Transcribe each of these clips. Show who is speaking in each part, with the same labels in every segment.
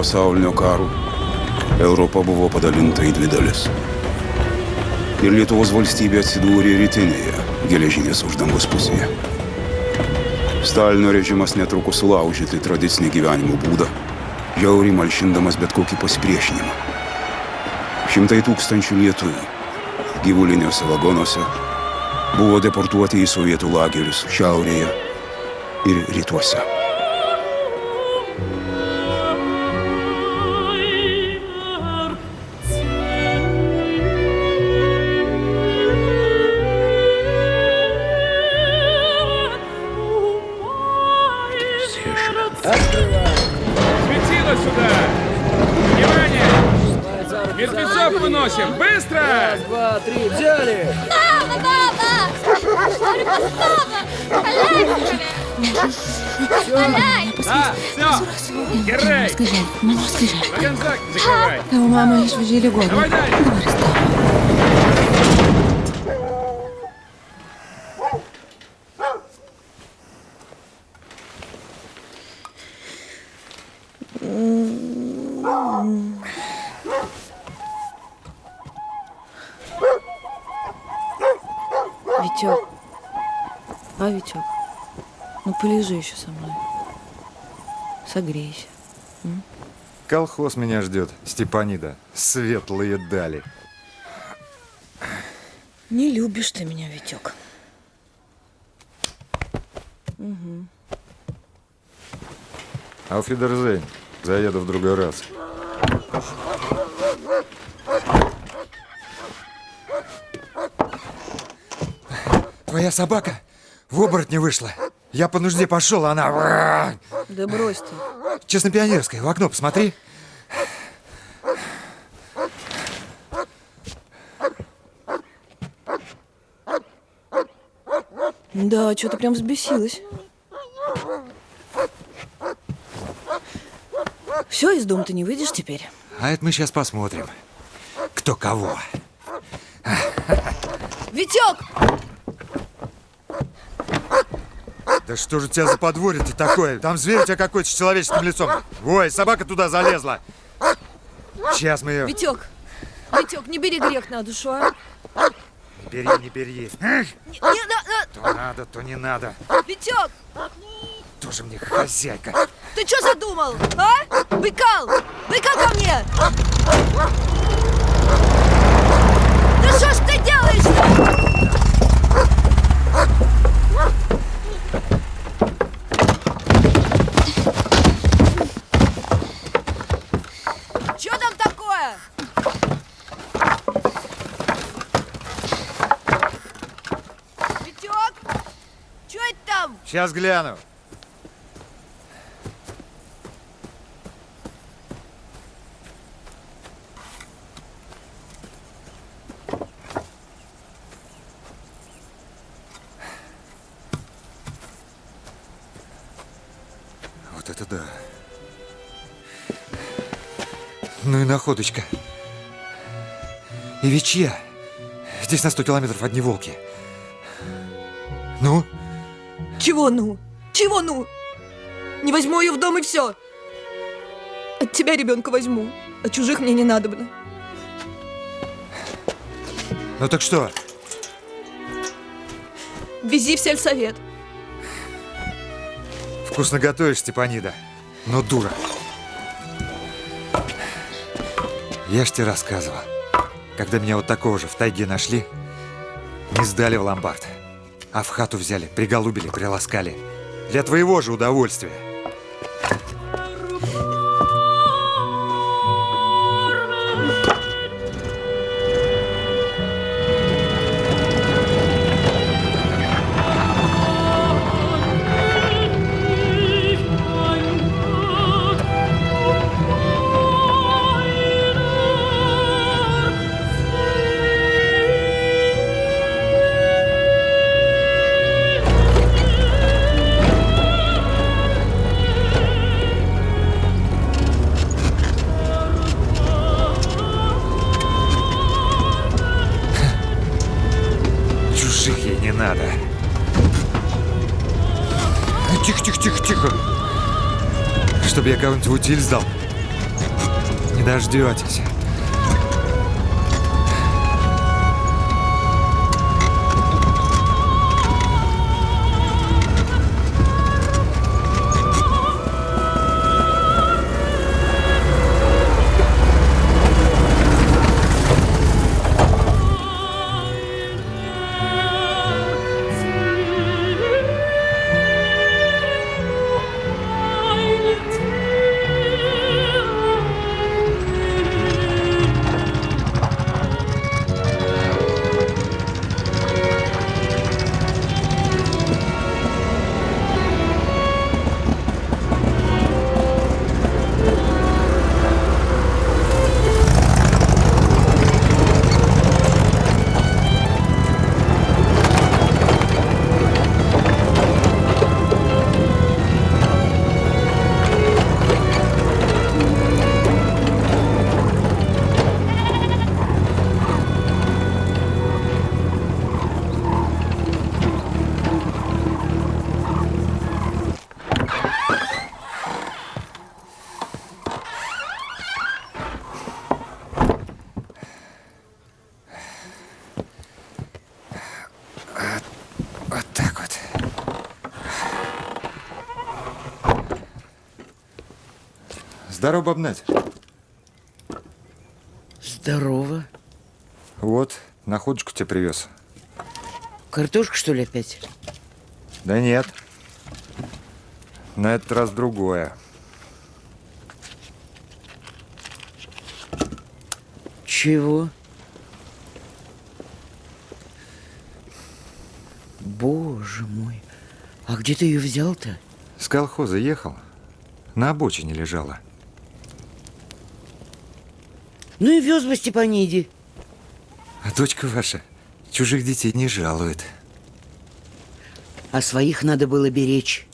Speaker 1: pasaulinio karo Europa buvo padalinta į dvi dalis. Ir Lietuvos valstybė atsidūrė rytinėje geležinės uždangos pusėje. Stalino režimas netrukus sulaužyti tradicinį gyvenimo būdą, jauriai malšindamas bet kokį pasipriešinimą. Šimtai tūkstančių lietuvių gyvuliniuose vagonuose buvo deportuoti į sovietų lagerius šiaurėje ir rytuose.
Speaker 2: Tavo mama išvežė ligoninę.
Speaker 3: Давай!
Speaker 2: Dabar stop.
Speaker 4: Витек. А, Витек, ну полежи еще со мной. Согрейся.
Speaker 5: Колхоз меня ждет, Степанида. Светлые дали.
Speaker 4: Не любишь ты меня, Витек.
Speaker 5: Ауфидерзейн. Заеду в другой раз. Твоя собака в оборотне вышла. Я по нужде пошел, а она...
Speaker 4: Да брось ты.
Speaker 5: Честно-пионерская, в окно посмотри.
Speaker 4: Да, что-то прям взбесилась. Все, из дома ты не выйдешь теперь.
Speaker 5: А это мы сейчас посмотрим. Кто кого.
Speaker 4: Витек!
Speaker 5: Да что же у тебя за подворье-то такое? Там зверь у тебя какой-то с человеческим лицом. Ой, собака туда залезла. Сейчас мы ее...
Speaker 4: Витек! Витек, не бери грех на душу, а?
Speaker 5: Не бери, не бери. Эх,
Speaker 4: Не, не, на-
Speaker 5: То надо, то не надо.
Speaker 4: на- Витек!
Speaker 5: Тоже мне хозяйка.
Speaker 4: Ты что задумал, а? Быкал! Быкал ко мне! Да что ж ты делаешь-то? Что там такое? Витек? Что это там?
Speaker 5: Сейчас гляну. Вот это да. Ну и находочка. И ведь чья? Здесь на 100 километров одни волки.
Speaker 4: Чего ну? Чего ну? Не возьму ее в дом и все. От тебя ребенка возьму, а чужих мне не надобно.
Speaker 5: Ну так что?
Speaker 4: Вези в сельсовет.
Speaker 5: Вкусно готовишь, Степанида, но дура. Я ж тебе рассказывал, когда меня вот такого же в тайге нашли, не сдали в ломбард, а в хату взяли, приголубили, приласкали. Для твоего же удовольствия. Утиль сдал. Не дождетесь. Здорово, бабнать.
Speaker 6: Здорово.
Speaker 5: Вот, находочку тебе привез.
Speaker 6: Картошка, что ли, опять?
Speaker 5: Да нет. На этот раз другое.
Speaker 6: Чего? Боже мой. А где ты ее взял-то?
Speaker 5: С колхоза ехал. На обочине лежала.
Speaker 6: Ну и вез бы Степаниди.
Speaker 5: А дочка ваша чужих детей не жалует.
Speaker 6: А своих надо было беречь.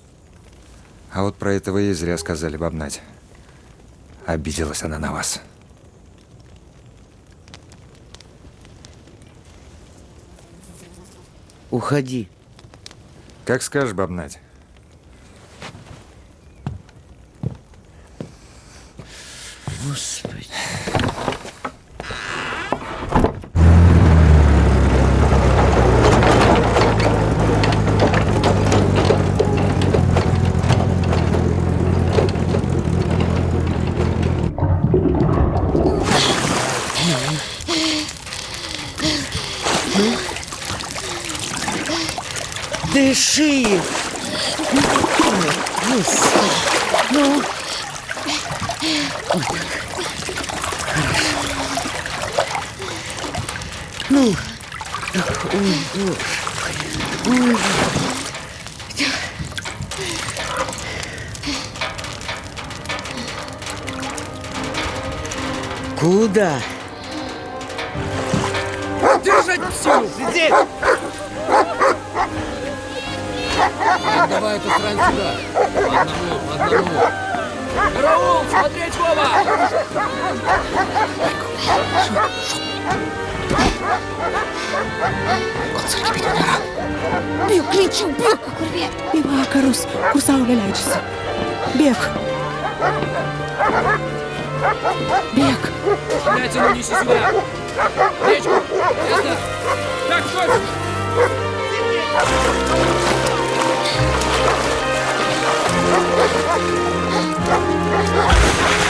Speaker 5: А вот про этого ей зря сказали, бабнать. Обиделась она на вас.
Speaker 6: Уходи.
Speaker 5: Как скажешь, бабнать.
Speaker 6: Господи. Дыши! Господи. Ну, Ну, ах, ой, боже. Ой. Куда?
Speaker 7: Держать всю! Сидеть! Давай эту срань сюда! По одному, по одному! Караул! Смотреть, Вова!
Speaker 2: Büyük linçim, büyük kurbiye.
Speaker 8: Bir bakarız. Kursağı öleceksin. Бег. Бег.
Speaker 7: Блятину неси сюда! Речку! Ясно?
Speaker 3: Так точно!
Speaker 6: Ha ha ha!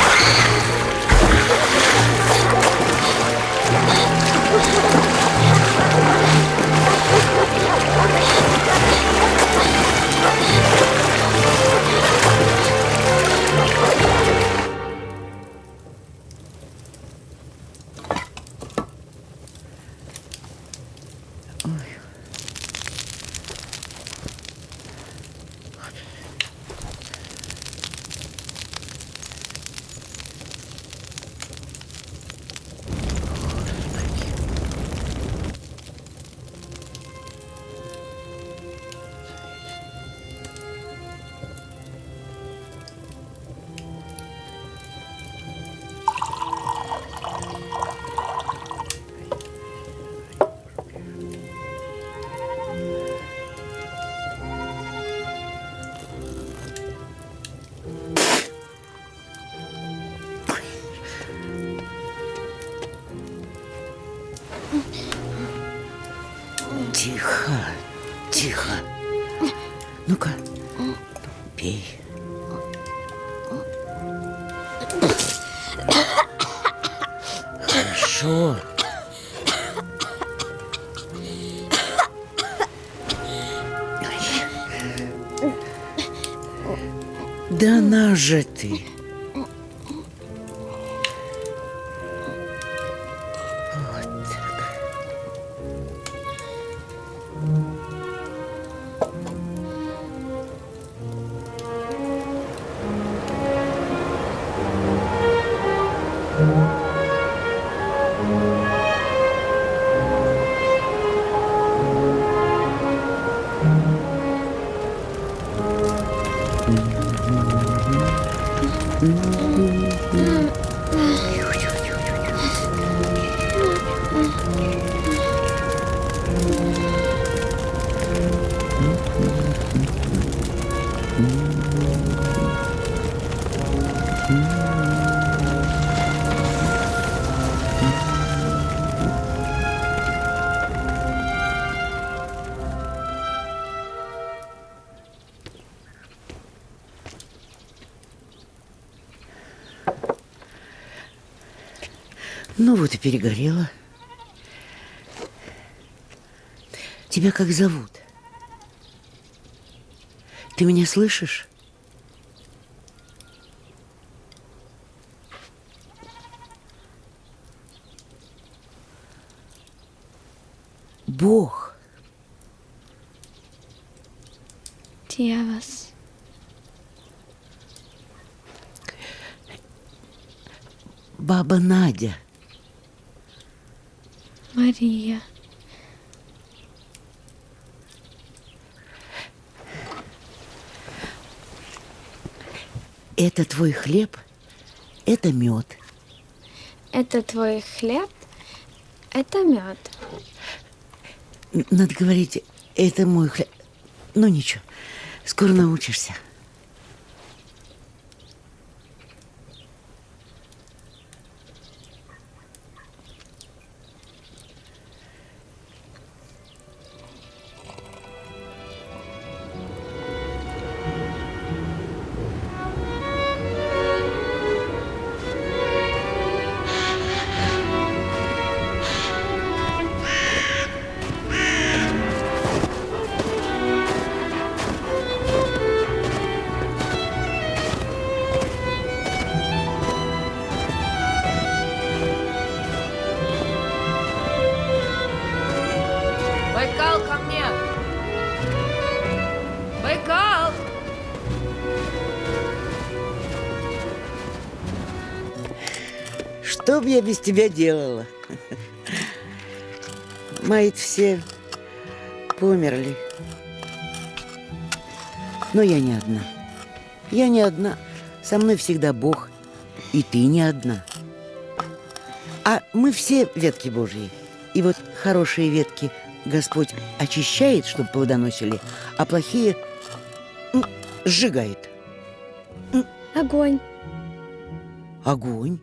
Speaker 6: На Ну вот и перегорела. Тебя как зовут? Ты меня слышишь? Бог.
Speaker 9: Dievas.
Speaker 6: Баба Надя.
Speaker 9: Мария.
Speaker 6: Это твой хлеб, это мед.
Speaker 9: Это твой хлеб? Это мед.
Speaker 6: Надо говорить, это мой хлеб. Ну ничего, скоро научишься. Бы я без тебя делала? мои все померли. Но я не одна. Я не одна. Со мной всегда Бог. И ты не одна. А мы все ветки Божьи. И вот хорошие ветки Господь очищает, чтобы плодоносили, а плохие сжигает.
Speaker 9: Огонь.
Speaker 6: Огонь.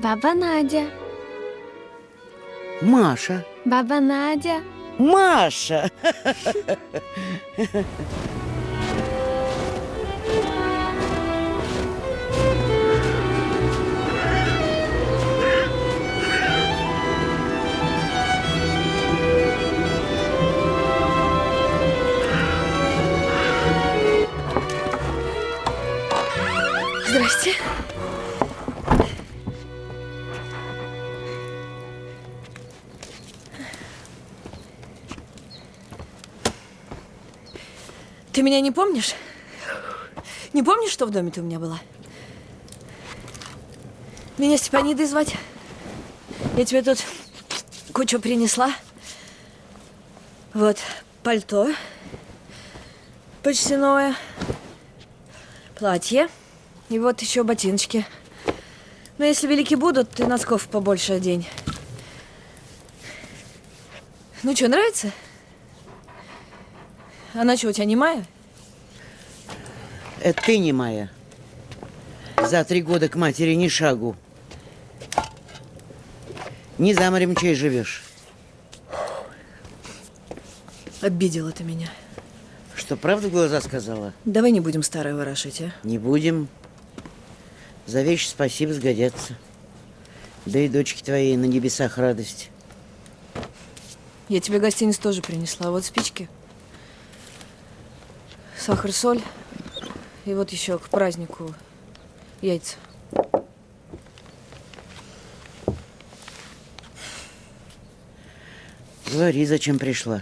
Speaker 9: Баба Надя.
Speaker 6: Маша.
Speaker 9: Баба Надя.
Speaker 6: Маша!
Speaker 4: меня не помнишь? Не помнишь, что в доме ты у меня была? Меня Степанидой звать. Я тебе тут кучу принесла. Вот, пальто. Почти новое. Платье. И вот еще ботиночки. Но если велики будут, ты носков побольше одень. Ну что, нравится? Она что, у тебя немая?
Speaker 6: Это ты не моя. За три года к матери ни шагу. Не за морем чей живешь.
Speaker 4: Обидела ты меня.
Speaker 6: что, правду в глаза сказала?
Speaker 4: Давай не будем старое ворошить, а?
Speaker 6: Не будем. За вещи спасибо, сгодятся. Да и дочки твоей на небесах радость.
Speaker 4: Я тебе гостиниц тоже принесла. Вот спички. Сахар, соль. И вот еще к празднику яйца.
Speaker 6: Говори, зачем пришла.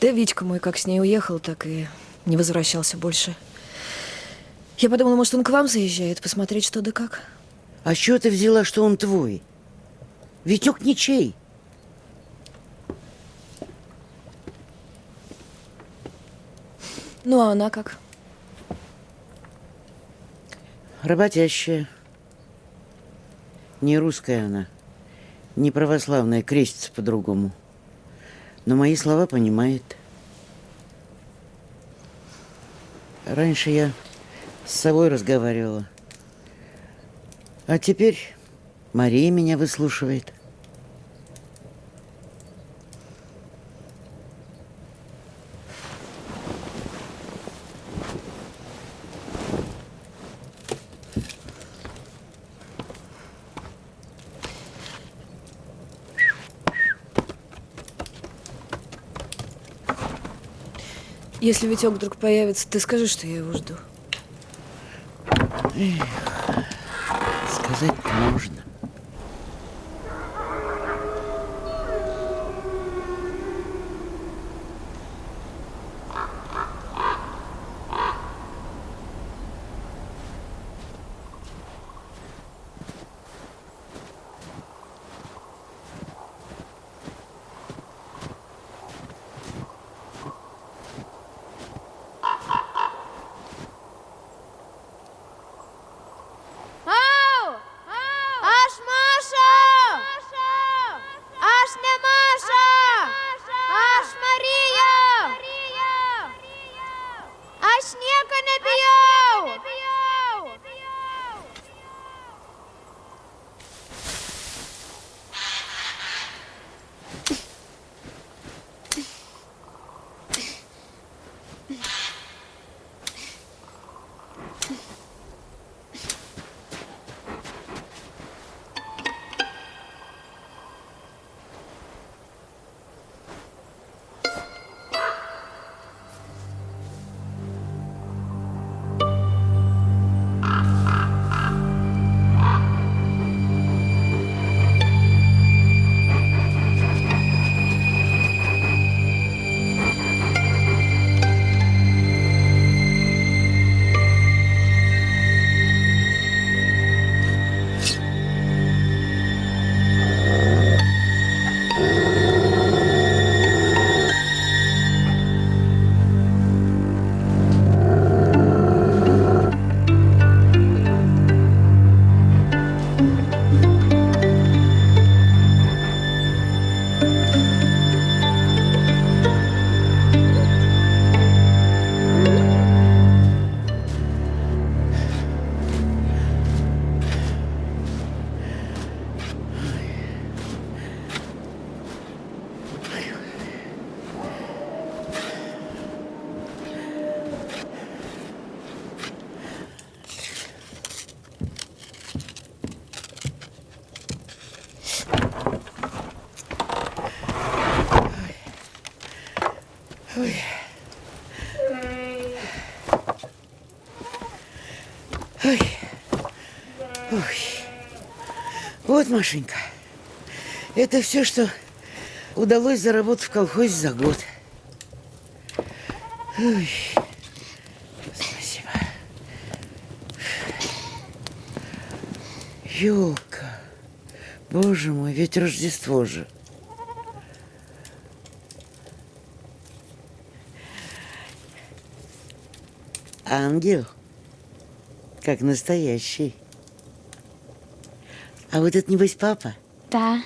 Speaker 4: Да Витька мой как с ней уехал, так и не возвращался больше. Я подумала, может, он к вам заезжает, посмотреть, что да как.
Speaker 6: А чего ты взяла, что он твой? Витек ничей.
Speaker 4: Ну, а она как?
Speaker 6: Работящая. Не русская она. Не православная, крестится по-другому. Но мои слова понимает. Раньше я с собой разговаривала. А теперь Мария меня выслушивает.
Speaker 4: Если Витек вдруг появится, ты скажи, что я его жду.
Speaker 6: Сказать можно.
Speaker 9: Вот, Машенька, это все, что удалось заработать в колхозе за год. Ой. Спасибо. Елка. Боже мой, ведь Рождество же. Ангел. Как настоящий. А вот это, небось, папа? Да,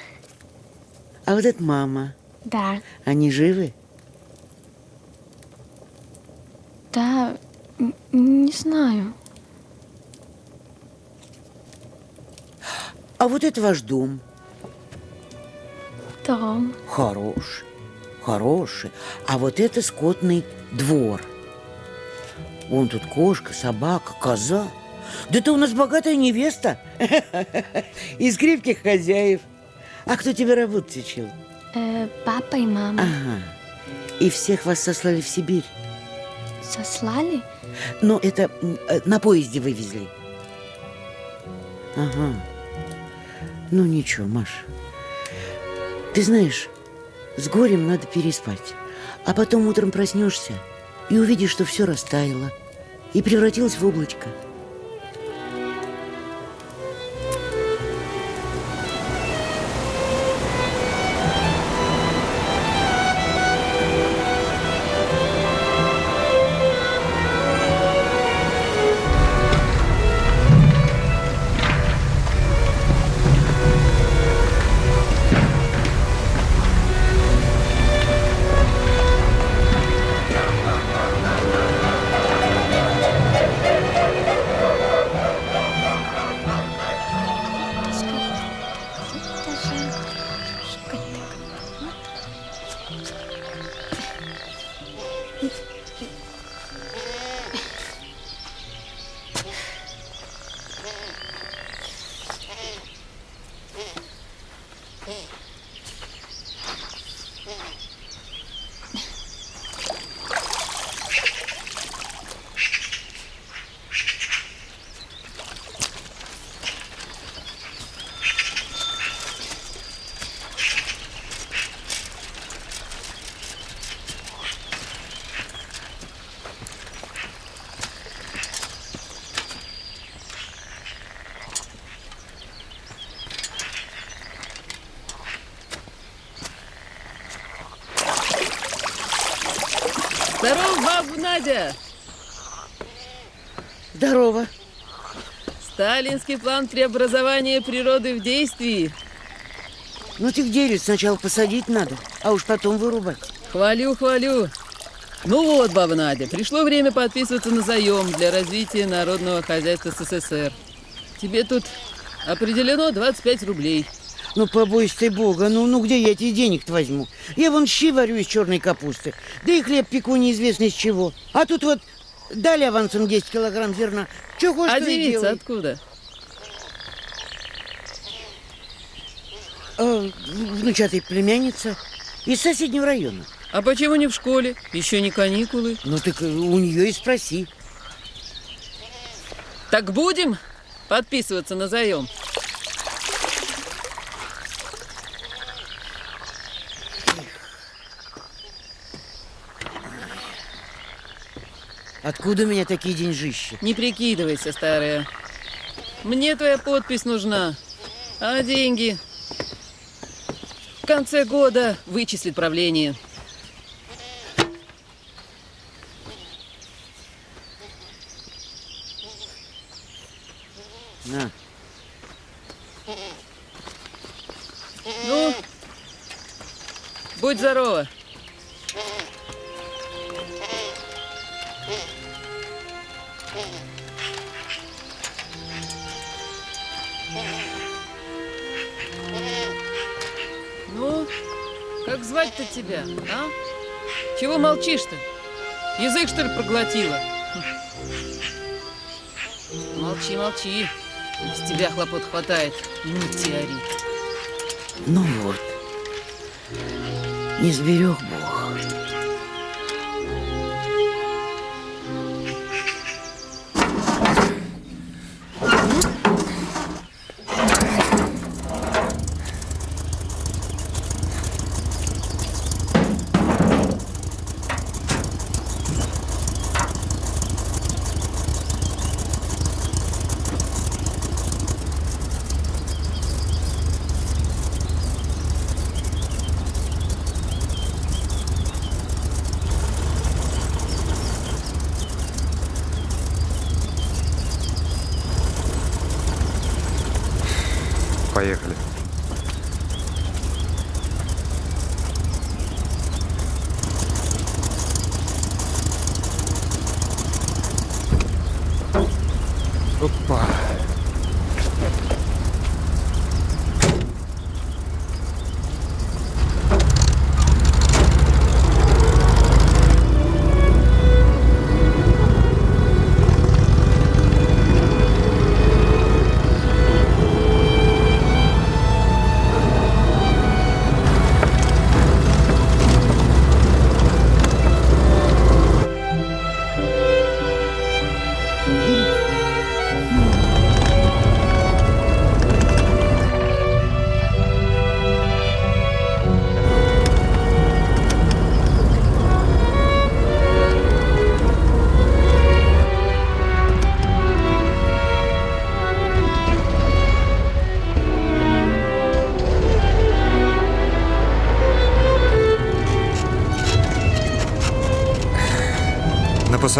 Speaker 6: А вот это мама?
Speaker 9: да,
Speaker 6: Они живы?
Speaker 9: да, не знаю.
Speaker 6: А вот это ваш дом.
Speaker 9: Дом.
Speaker 6: Хорош. хорошие. А вот это скотный двор. Вон тут кошка, собака, коза. Да ты у нас богатая невеста. Из крепких хозяев. А кто тебя работать учил?
Speaker 2: Э, папа и мама
Speaker 6: Ага. И всех вас сослали в Сибирь.
Speaker 2: сослали?
Speaker 6: Но это э, на поезде вывезли. Ага. Ну ничего, Маша. Ты знаешь, с горем надо переспать. А потом утром проснешься и увидишь, что все растаяло и превратилось в облачко.
Speaker 10: Надя!
Speaker 6: Здорово.
Speaker 10: Сталинский план преобразования природы в действии.
Speaker 6: Ну ты ведь сначала посадить надо, а уж потом вырубать.
Speaker 10: Хвалю, хвалю. Ну вот, баба Надя, пришло время подписываться на заем для развития народного хозяйства СССР. Тебе тут определено 25 рублей.
Speaker 6: Ну, побойся ты бога, ну, ну где я эти денег-то возьму? Я вон щи варю из черной капусты, да и хлеб пеку неизвестно из чего. А тут вот дали авансом 10 килограмм зерна. Че хочешь,
Speaker 10: А девица откуда?
Speaker 6: А, внучатая племянница из соседнего района.
Speaker 10: А почему не в школе? Еще не каникулы.
Speaker 6: Ну так у нее и спроси.
Speaker 10: Так будем подписываться на заем?
Speaker 6: Откуда у меня такие деньжищи?
Speaker 10: Не прикидывайся, старая. Мне твоя подпись нужна. А деньги? В конце года вычислит правление. Проглотила? Молчи, молчи. С тебя хлопот хватает. Метеорит.
Speaker 6: Ну вот. Не сберег Бог.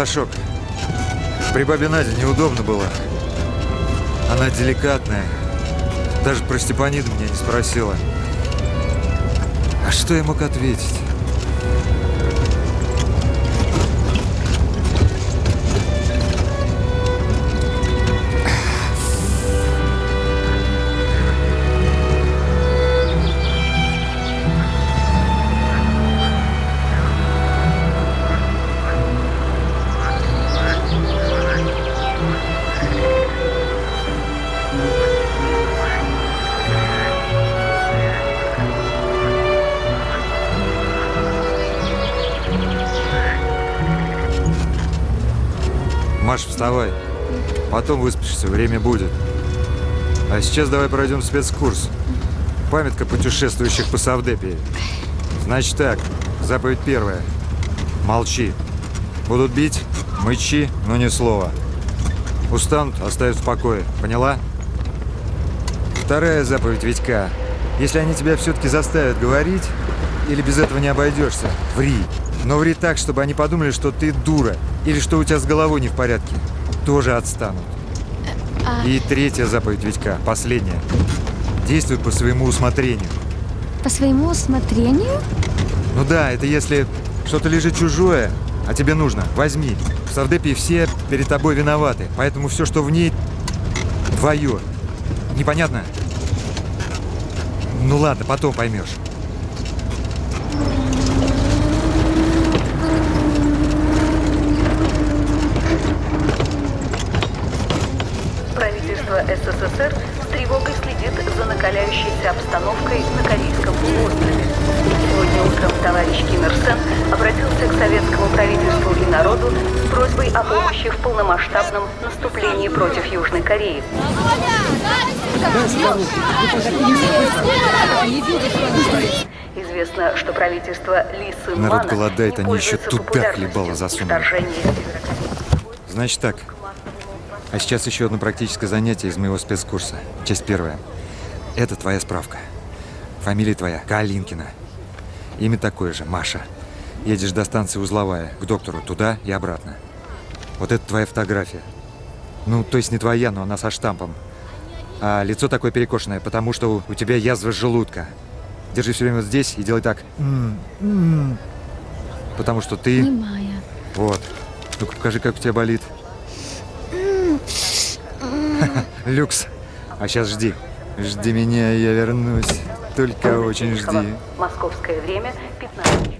Speaker 5: Пасашок. При бабе Наде неудобно было. Она деликатная. Даже про Степаниду меня не спросила. А что я мог ответить? Вставай. Потом выспишься, время будет. А сейчас давай пройдем спецкурс. Памятка путешествующих по Савдепии. Значит так, заповедь первая. Молчи. Будут бить, мычи, но ни слова. Устанут, оставят в покое. Поняла? Вторая заповедь Витька. Если они тебя все-таки заставят говорить, или без этого не обойдешься, ври. Но ври так, чтобы они подумали, что ты дура, или что у тебя с головой не в порядке. Тоже отстанут.
Speaker 2: А
Speaker 5: И третья заповедь Витька, последняя. Действуй по своему усмотрению.
Speaker 2: по своему усмотрению?
Speaker 5: Ну да, это если что-то лежит чужое, а тебе нужно, возьми. В Савдепии все перед тобой виноваты, поэтому все, что в ней, твое. Непонятно? Ну ладно, потом поймешь.
Speaker 11: Кореи. Известно, что правительство Ли Сын
Speaker 5: Народ голодает, они еще
Speaker 11: популярностью
Speaker 5: хлебало засунули. Значит так. А сейчас еще одно практическое занятие из моего спецкурса. Часть первая. Это твоя справка. Фамилия твоя Калинкина. Имя такое же, Маша. Едешь до станции Узловая, к доктору, туда и обратно. Вот это твоя фотография. Ну, то есть не твоя, но она со штампом. А лицо такое перекошенное, потому что у, тебя язва желудка. Держи все время вот здесь и делай так. М, м. Потому что ты...
Speaker 2: Понимаю.
Speaker 5: Вот. Ну-ка покажи, как у тебя болит. Люкс. А сейчас жди. Жди меня, я вернусь. Только очень жди.
Speaker 11: Московское время 15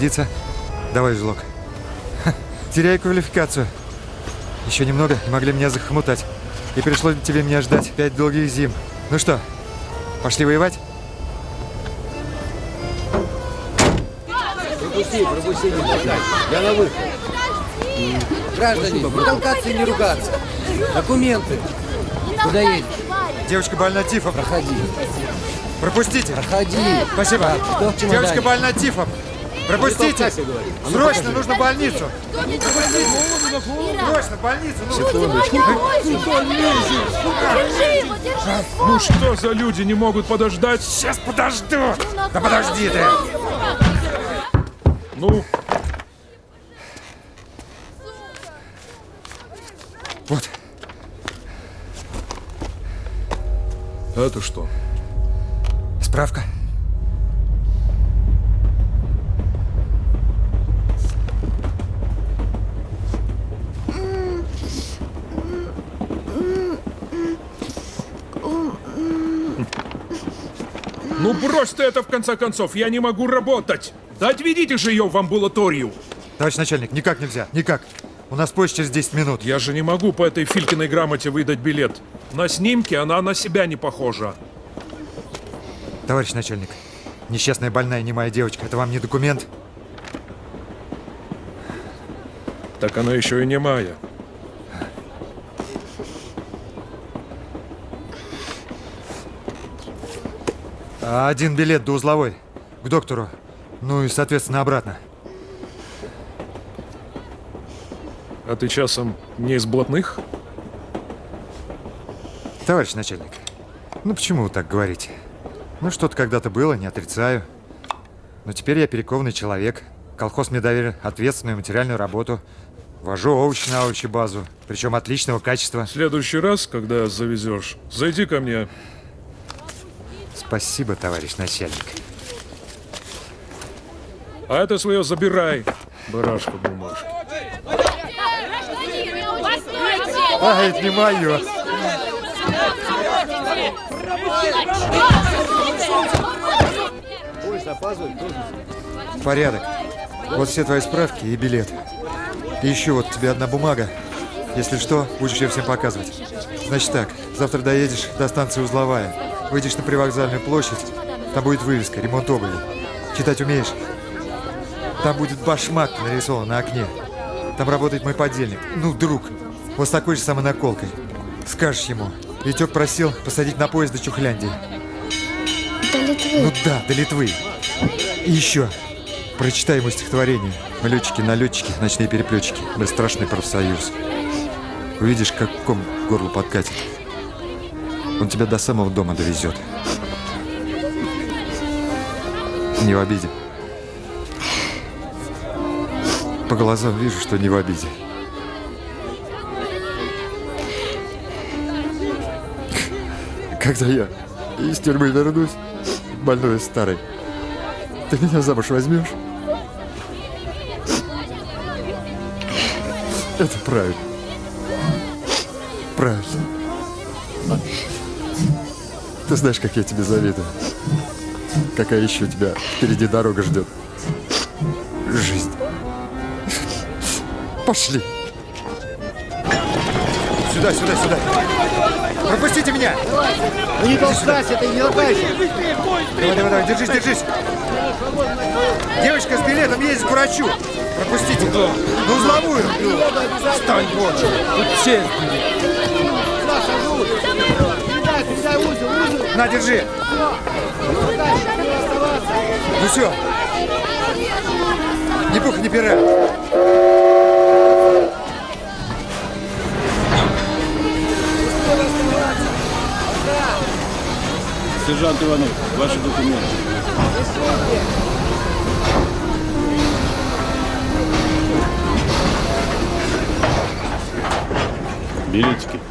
Speaker 5: пригодится. Давай, жлок. Ха, теряю квалификацию. Еще немного и могли меня захомутать. И пришлось тебе меня ждать пять долгих зим. Ну что, пошли воевать?
Speaker 7: Пропусти, пропусти, не толкай. Я на выход. Граждане, не толкаться и не ругаться. Документы. Куда едешь?
Speaker 5: Девочка больна тифом.
Speaker 7: Проходи.
Speaker 5: Пропустите.
Speaker 7: Проходи.
Speaker 5: Спасибо.
Speaker 7: Чемодане?
Speaker 5: Девочка больна тифом. Пропустите.
Speaker 7: А ну,
Speaker 5: Срочно нужно больницу. Срочно больницу. Ну.
Speaker 3: Ну что за люди не могут подождать?
Speaker 5: Сейчас подожду. Да подожди ты.
Speaker 12: Ну,
Speaker 5: Вот.
Speaker 12: это что?
Speaker 5: Справка.
Speaker 12: Брось ты это в конце концов, я не могу работать. Да отведите же ее в амбулаторию.
Speaker 5: Товарищ начальник, никак нельзя, никак. У нас поезд через 10 минут.
Speaker 12: Я же не могу по этой Филькиной грамоте выдать билет. На снимке она на себя не похожа.
Speaker 5: Товарищ начальник, несчастная больная немая девочка, это вам не документ?
Speaker 12: Так она еще и не моя.
Speaker 5: А Один билет до узловой. К доктору. Ну и, соответственно, обратно.
Speaker 12: А ты часом не из блатных?
Speaker 5: Товарищ начальник, ну почему вы так говорите? Ну что-то когда-то было, не отрицаю. Но теперь я перекованный человек. Колхоз мне доверил ответственную материальную работу. Вожу овощи на овощи базу, причем отличного качества.
Speaker 12: В следующий раз, когда завезешь, зайди ко мне.
Speaker 5: Спасибо, товарищ начальник.
Speaker 12: А это свое забирай, барашка бумажки.
Speaker 5: А, это не мое. Порядок. Вот все твои справки и билет. И еще вот тебе одна бумага. Если что, будешь ее всем показывать. Значит так, завтра доедешь до станции Узловая. Выйдешь на привокзальную площадь. Там будет вывеска «Ремонт обуви». Читать умеешь? Там будет башмак нарисован на окне. Там работает мой подельник. Ну, друг. Вот с такой же самой наколкой. Скажешь ему. Витек просил посадить на поезд до Чухляндии.
Speaker 2: До Литвы.
Speaker 5: Ну да, до Литвы. И еще. Прочитай ему стихотворение. Мы летчики, налетчики, ночные переплетчики. Мы страшный профсоюз. Увидишь, как ком к горлу подкатит. Он тебя до самого дома довезет. Не в обиде. По глазам вижу, что не в обиде. Когда я из тюрьмы вернусь, больной старый, ты меня замуж возьмешь? Это правильно. Правильно. Ты знаешь, как я тебе завидую. Какая еще у тебя впереди дорога ждет. Жизнь. Пошли. Сюда, сюда, сюда. Пропустите меня!
Speaker 7: Ну не толкайся, ты не толкайся!
Speaker 5: Давай, давай, давай, держись, держись! Девочка с билетом едет к врачу! Пропустите! На узловую! Встань, вот! Тут все
Speaker 7: Передай, передай узел, узел!
Speaker 5: На, держи! Ну все! Ни пуха, ни пера!
Speaker 13: Сержант Иванов, ваши документы. Билетики.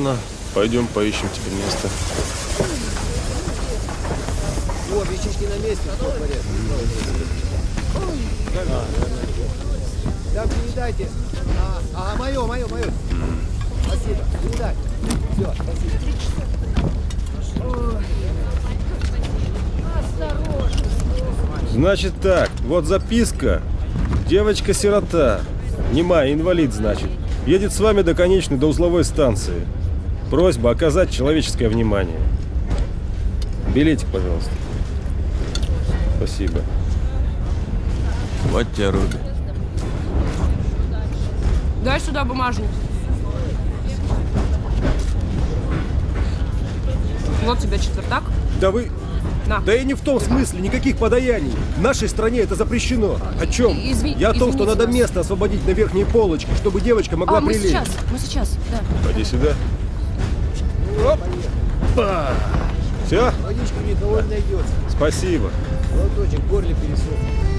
Speaker 13: Ладно, пойдем поищем тебе место.
Speaker 7: О, вещички на месте. Да, передайте. А, ага, мое, мое, мое. Спасибо, передай. Все, спасибо.
Speaker 13: Значит так, вот записка. Девочка-сирота. Немая, инвалид, значит. Едет с вами до конечной, до узловой станции. Просьба оказать человеческое внимание. Билетик, пожалуйста. Спасибо. Вот тебе Руби.
Speaker 14: Дай сюда бумажник. Вот тебе четвертак.
Speaker 13: Да вы...
Speaker 14: На.
Speaker 13: Да и не в том смысле, никаких подаяний. В нашей стране это запрещено. О чем?
Speaker 14: Изви-
Speaker 13: Я о том, что надо
Speaker 14: нас.
Speaker 13: место освободить на верхней полочке, чтобы девочка могла
Speaker 14: а, мы
Speaker 13: прилечь.
Speaker 14: сейчас, мы сейчас, да.
Speaker 13: Пойди сюда. Опа! Все?
Speaker 7: Водичка никого не найдется.
Speaker 13: Спасибо.
Speaker 7: Глоточек, горле пересох.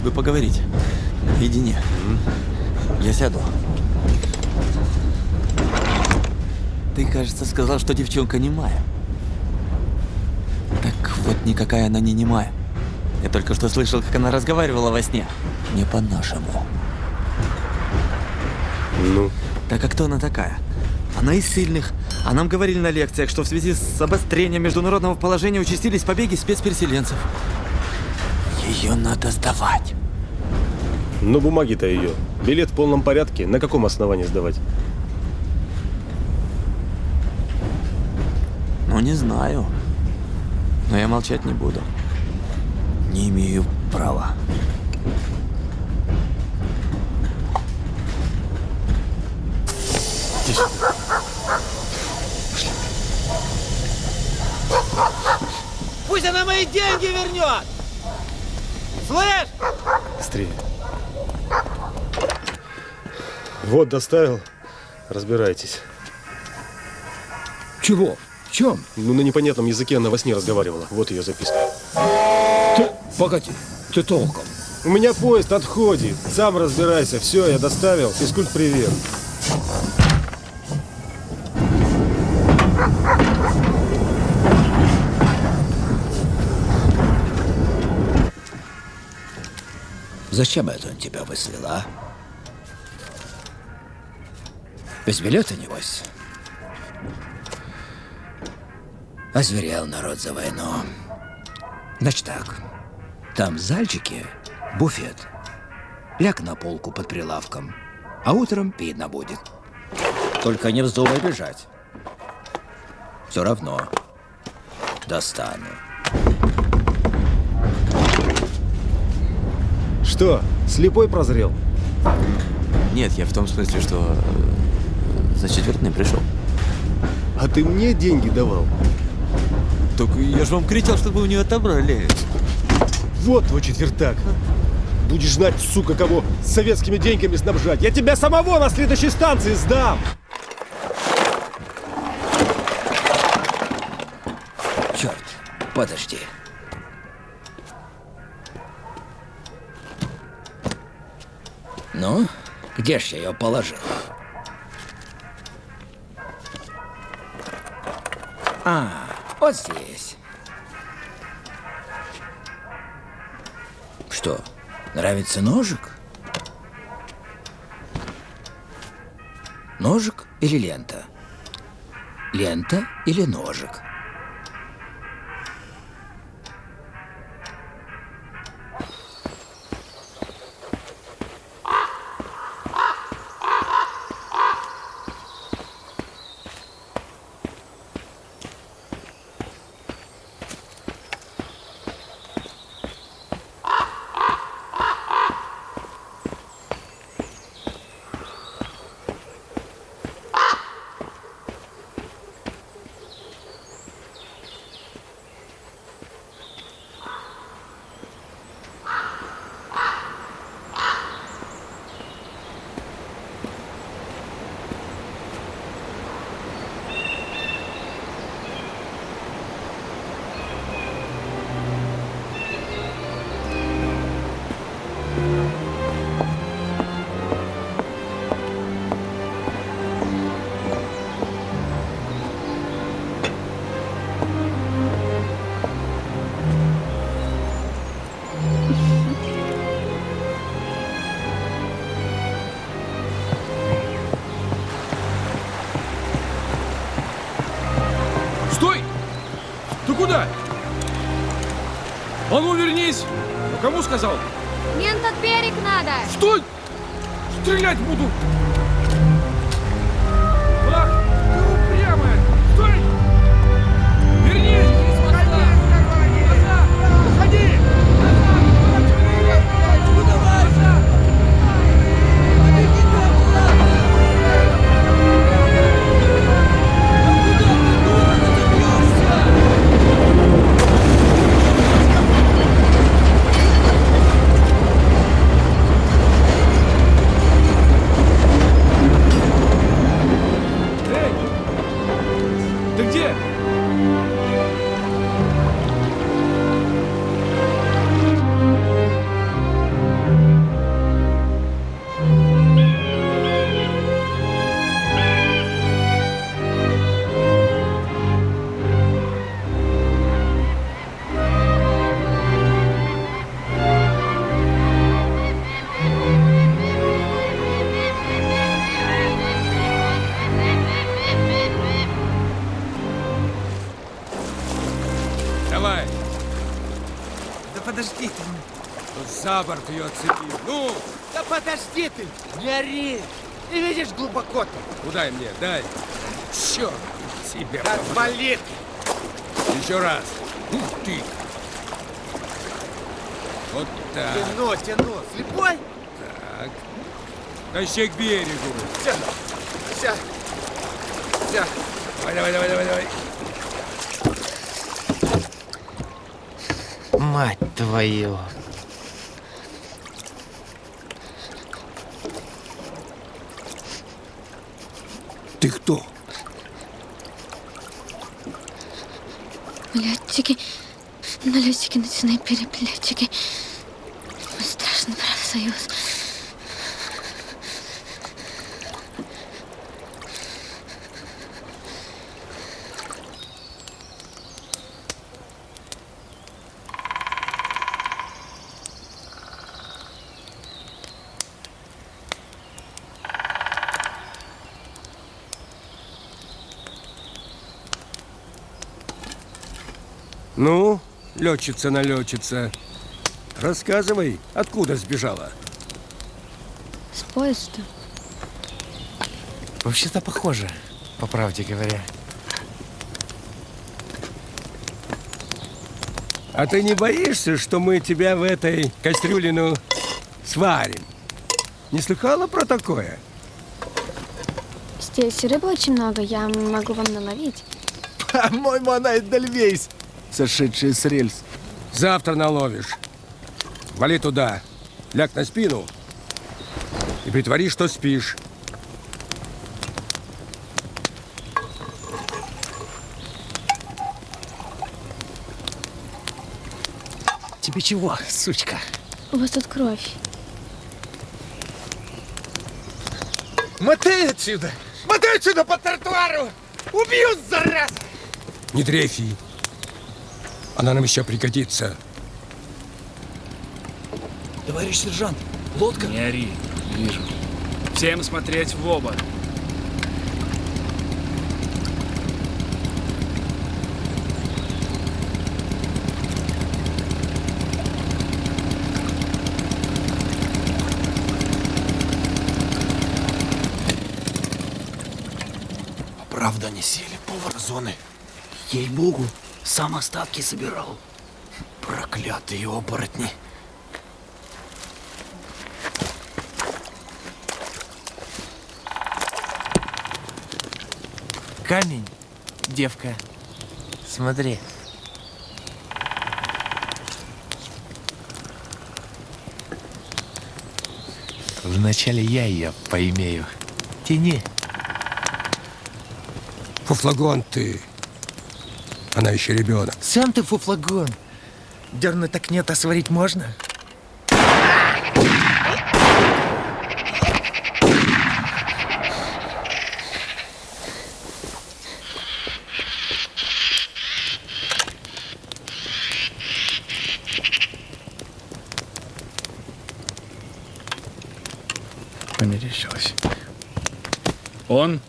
Speaker 15: Хотелось бы поговорить. Наедине. Я сяду. Ты, кажется, сказал, что девчонка немая. Так вот, никакая она не немая. Я только что слышал, как она разговаривала во сне. Не по-нашему.
Speaker 13: Ну?
Speaker 15: Так а кто она такая? Она из сильных. А нам говорили на лекциях, что в связи с обострением международного положения участились побеги спецпереселенцев. Ее надо сдавать.
Speaker 13: Ну, бумаги-то ее. Билет в полном порядке. На каком основании сдавать?
Speaker 15: Ну, не знаю. Но я молчать не буду. Не имею права.
Speaker 7: Пусть она мои деньги вернет! Слышь?
Speaker 13: Быстрее. Вот, доставил. Разбирайтесь.
Speaker 12: Чего? В чем?
Speaker 13: Ну, на непонятном языке она во сне разговаривала. Вот ее записка.
Speaker 12: Ты, погоди, ты толком.
Speaker 13: У меня поезд отходит. Сам разбирайся. Все, я доставил. Физкульт, привет.
Speaker 16: Зачем это он тебя выслал, а? Без билета, небось? Озверел народ за войну. Значит так, там в зальчике буфет. Ляг на полку под прилавком, а утром видно будет. Только не вздумай бежать. Все равно достану.
Speaker 13: Что, слепой прозрел?
Speaker 15: Нет, я в том смысле, что э, за четвертным пришел.
Speaker 13: А ты мне деньги давал?
Speaker 15: Так я же вам кричал, чтобы вы у нее отобрали.
Speaker 13: Вот твой четвертак. Будешь знать, сука, кого советскими деньгами снабжать. Я тебя самого на следующей станции сдам.
Speaker 16: Черт, подожди. Ну, где ж я ее положил? А, вот здесь. Что, нравится ножик? Ножик или лента? Лента или ножик?
Speaker 13: А ну вернись! А кому сказал?
Speaker 2: Мне на тот берег надо.
Speaker 13: Стой! Стрелять буду! Ее отцепи. Ну,
Speaker 17: Да подожди ты. Не ори. Ты видишь глубоко-то.
Speaker 13: куда мне? Дай. Черт тебя.
Speaker 17: Отвали
Speaker 13: Еще раз. Ух ты. Вот так.
Speaker 17: Тяну, тяну. Слепой?
Speaker 13: Так. Тащи к берегу.
Speaker 17: Все. Все. Все.
Speaker 13: Давай, давай, давай, давай, давай.
Speaker 16: Мать твою. Ты кто?
Speaker 2: Летчики, налетчики на снайпере, летчики. Страшный профсоюз.
Speaker 13: Ну, летчица-налетчица, рассказывай, откуда сбежала?
Speaker 2: С поезда.
Speaker 17: Вообще-то похоже, по правде говоря.
Speaker 13: А ты не боишься, что мы тебя в этой кастрюлину сварим? Не слыхала про такое?
Speaker 2: Здесь рыбы очень много, я могу вам наловить.
Speaker 17: По-моему, она Эдельвейс, сошедшая с рельс.
Speaker 13: Завтра наловишь. Вали туда, ляг на спину и притвори, что спишь.
Speaker 17: Тебе чего, сучка?
Speaker 2: У вас тут кровь.
Speaker 17: Мотай отсюда! Мотай отсюда по тротуару! Убью, зараза!
Speaker 12: Не дрейфи. Она нам еще пригодится.
Speaker 16: Товарищ сержант, лодка.
Speaker 3: Не ори, вижу. Всем смотреть в оба.
Speaker 16: Правда, они сели. Повар зоны. Ей-богу, сам остатки собирал. Проклятые оборотни.
Speaker 17: Камень, девка. Смотри. Вначале я ее поимею. Тяни.
Speaker 12: Фуфлагон ты. Она еще ребенок.
Speaker 17: Сам ты фуфлагон. Дернуть так нет, а сварить можно?
Speaker 3: Померещилось. Он?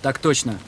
Speaker 16: Так точно.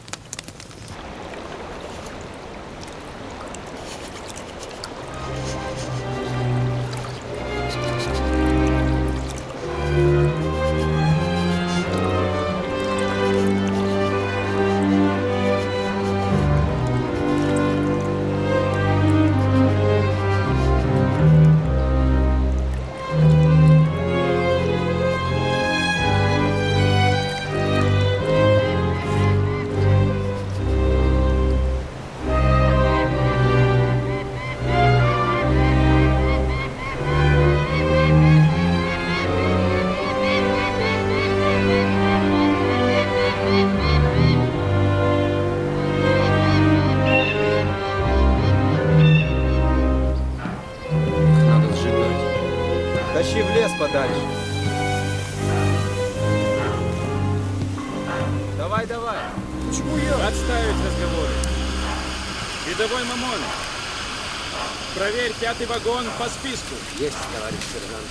Speaker 3: вагон по списку.
Speaker 7: Есть, товарищ сержант.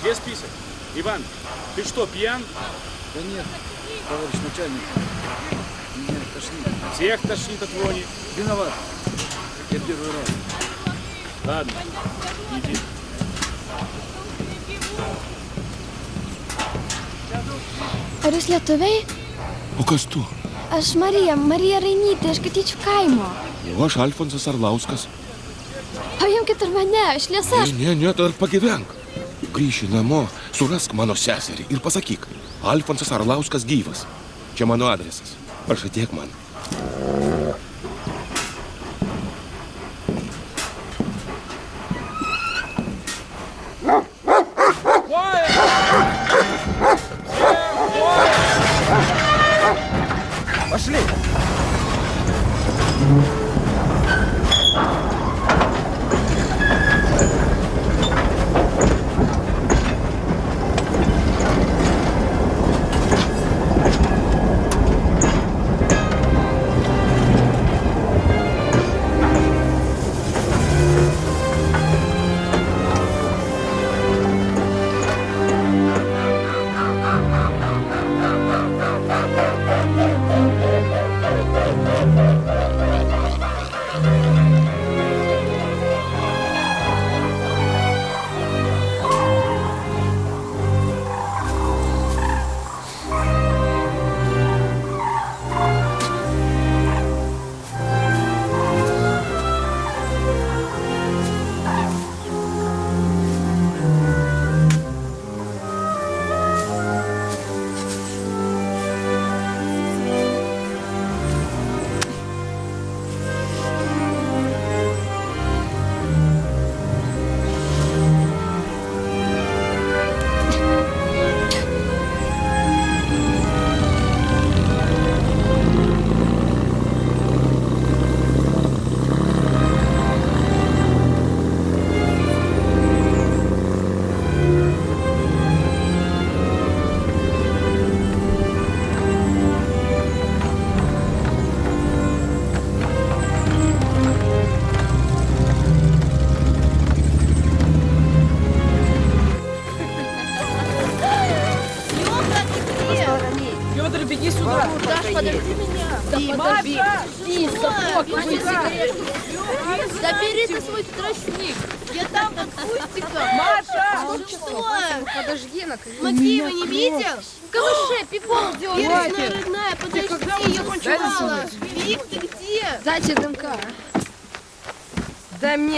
Speaker 3: Где список? Иван, ты что, пьян?
Speaker 15: Да нет, товарищ начальник. Меня тошнит.
Speaker 3: Всех тошнит от вони.
Speaker 15: Виноват. Я первый раз.
Speaker 3: Ладно, иди.
Speaker 2: Ar jūs lietuviai?
Speaker 18: O kas tu?
Speaker 2: Aš Marija, Marija Rainytė, aš kad iš kaimo.
Speaker 18: O aš Alfonsas Arlauskas.
Speaker 2: Ir mane, aš liesa.
Speaker 18: Ne, ne, ne, dar pagyvenk. Grįši namo, surask mano seserį ir pasakyk, Alfonsas Arlauskas gyvas. Čia mano adresas. Pažadėk man.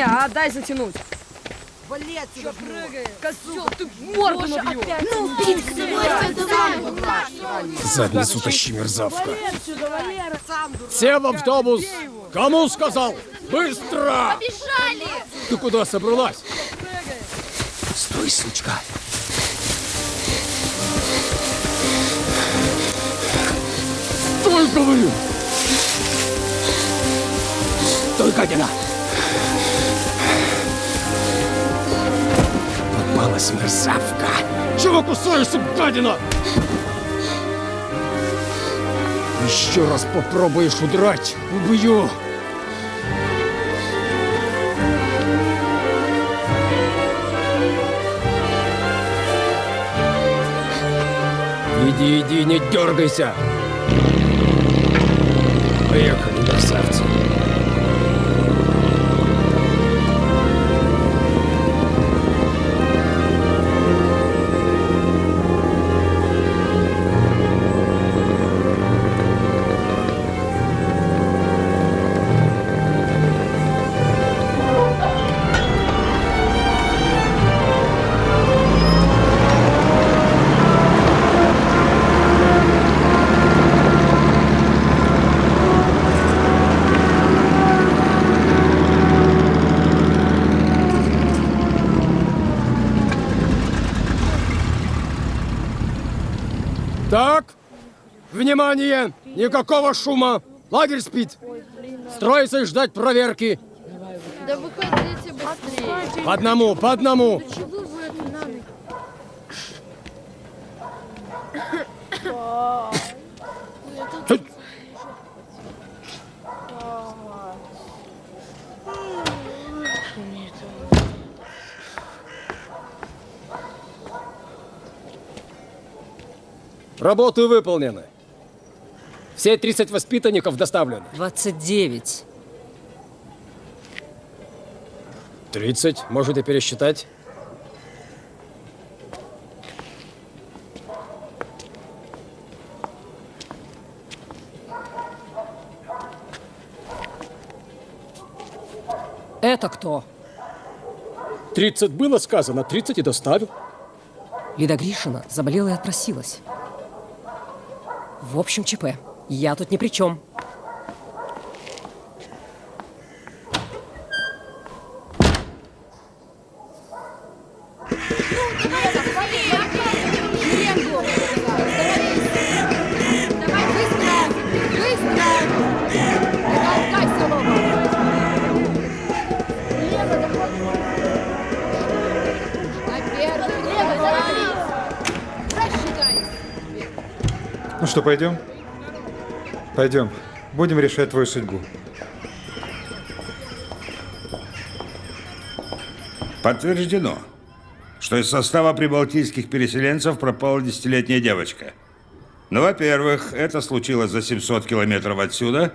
Speaker 14: Мне, а дай затянуть.
Speaker 19: Вали отсюда, прыгай.
Speaker 14: Козел, ты морду набью.
Speaker 20: Ну, собой, давай.
Speaker 13: Задницу тащи, мерзавка.
Speaker 19: Сам дурак.
Speaker 13: Все в автобус! Кому сказал? Быстро!
Speaker 20: Побежали!
Speaker 13: Ты куда собралась? Стой, сучка! Стой, говорю! Стой, гадина! Попалась мерзавка! Чего кусаешься, гадина? Еще раз попробуешь удрать, убью! Иди, иди, не дергайся! Поехали, внимание! Никакого шума! Лагерь спит! Строиться и ждать проверки!
Speaker 20: Да выходите быстрее.
Speaker 13: По одному, по одному! Работы выполнены. Все 30 воспитанников доставлены.
Speaker 14: 29.
Speaker 13: 30. Можете пересчитать.
Speaker 14: Это кто?
Speaker 13: 30 было сказано, 30 и доставил.
Speaker 14: Лида Гришина заболела и отпросилась. В общем, ЧП. Я тут ни при чем.
Speaker 21: Ну что, пойдем? Пойдем. Будем решать твою судьбу.
Speaker 22: Подтверждено, что из состава прибалтийских переселенцев пропала десятилетняя девочка. Ну, во-первых, это случилось за 700 километров отсюда,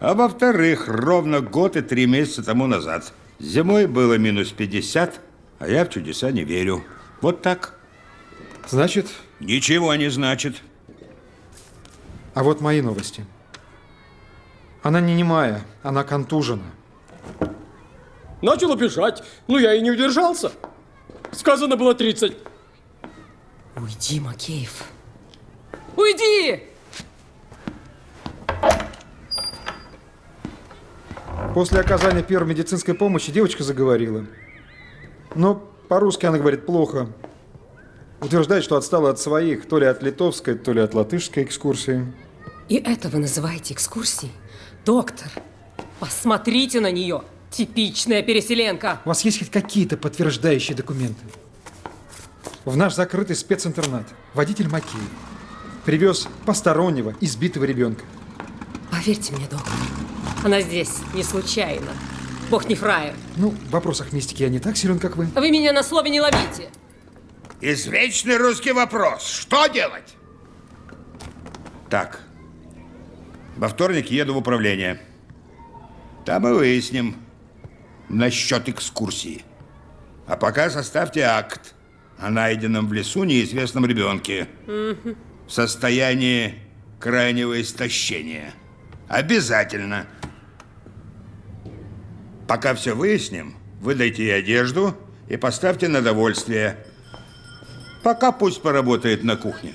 Speaker 22: а во-вторых, ровно год и три месяца тому назад. Зимой было минус 50, а я в чудеса не верю. Вот так.
Speaker 21: Значит,
Speaker 22: Ничего не значит.
Speaker 21: А вот мои новости. Она не немая, она контужена.
Speaker 13: Начал бежать, но я и не удержался. Сказано было 30.
Speaker 14: Уйди, Макеев. Уйди!
Speaker 21: После оказания первой медицинской помощи девочка заговорила. Но по-русски она говорит плохо. Утверждает, что отстала от своих, то ли от литовской, то ли от латышской экскурсии.
Speaker 14: И это вы называете экскурсией? Доктор, посмотрите на нее. Типичная переселенка.
Speaker 21: У вас есть хоть какие-то подтверждающие документы? В наш закрытый специнтернат водитель Макеев привез постороннего, избитого ребенка.
Speaker 14: Поверьте мне, доктор, она здесь не случайно. Бог не фраер.
Speaker 21: Ну, в вопросах мистики я не так силен, как вы.
Speaker 14: Вы меня на слове не ловите.
Speaker 22: Извечный русский вопрос. Что делать? Так, Во вторник еду в управление. Там и выясним насчет экскурсии. А пока составьте акт о найденном в лесу неизвестном ребенке в состоянии крайнего истощения. Обязательно. Пока все выясним, выдайте ей одежду и поставьте на довольствие. Пока пусть поработает на кухне.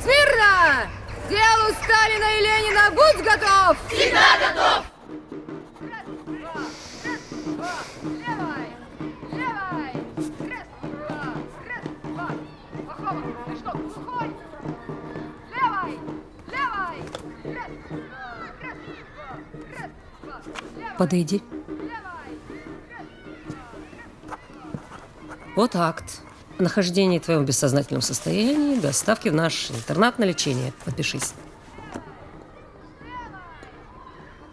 Speaker 20: Смирно! Делу Сталина и Ленина будь готов! Всегда готов!
Speaker 14: Подойди. Вот акт. твоего в бессознательном состоянии, доставки в наш интернат на лечение. Подпишись.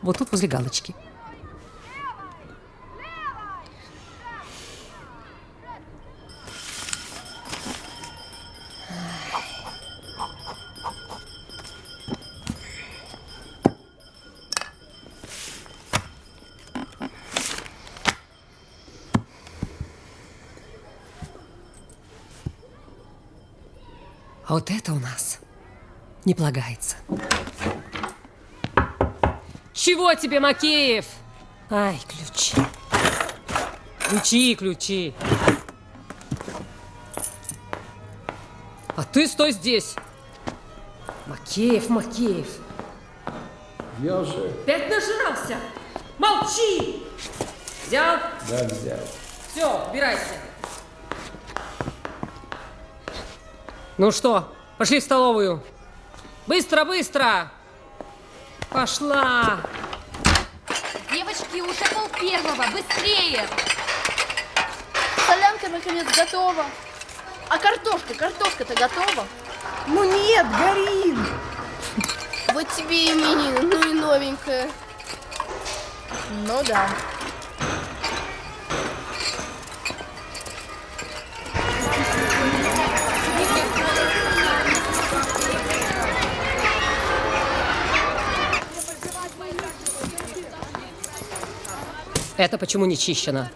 Speaker 14: Вот тут возле галочки. Вот это у нас не полагается. Чего тебе, Макеев? Ай, ключи. Ключи, ключи. А ты стой здесь. Макеев, Макеев.
Speaker 12: Я уже.
Speaker 14: Опять нажрался. Молчи. Взял?
Speaker 12: Да, взял.
Speaker 14: Все, убирайся. Ну что, пошли в столовую. Быстро, быстро. Пошла.
Speaker 20: Девочки, уже пол первого, быстрее! Солянка наконец готова. А картошка, картошка-то готова?
Speaker 8: Ну нет, горит.
Speaker 20: Вот тебе и именины, ну и новенькая. Ну да.
Speaker 14: Это почему не чищено?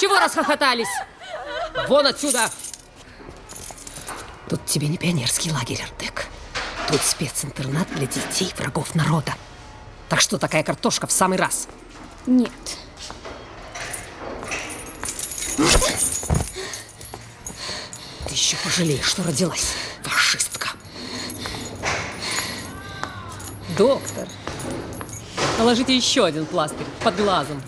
Speaker 14: Чего расхохотались? Вон отсюда! Тут тебе не пионерский лагерь, Артек. Тут специнтернат для детей врагов народа. Так что такая картошка в самый раз.
Speaker 2: Нет.
Speaker 14: Ты еще пожалеешь, что родилась, фашистка. Доктор, наложите еще один пластырь под глазом.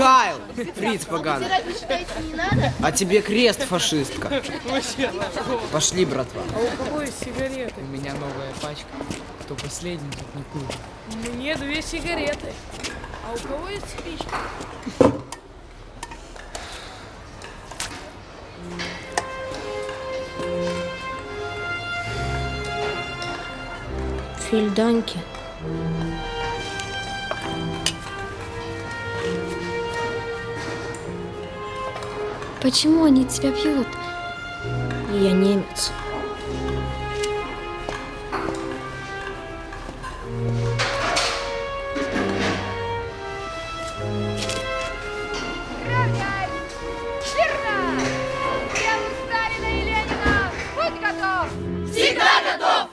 Speaker 8: Зигайл, фриц поганый. А тебе крест, фашистка. Пошли, братва.
Speaker 23: А у кого есть сигареты?
Speaker 8: У меня новая пачка. Кто последний, тот не курит.
Speaker 23: Мне две сигареты. А у кого есть спичка?
Speaker 2: Фельданки. Почему они тебя бьют?
Speaker 4: Я немец.
Speaker 20: Верно! Делу Сталина и Ленина! Будь готов!
Speaker 24: Всегда готов!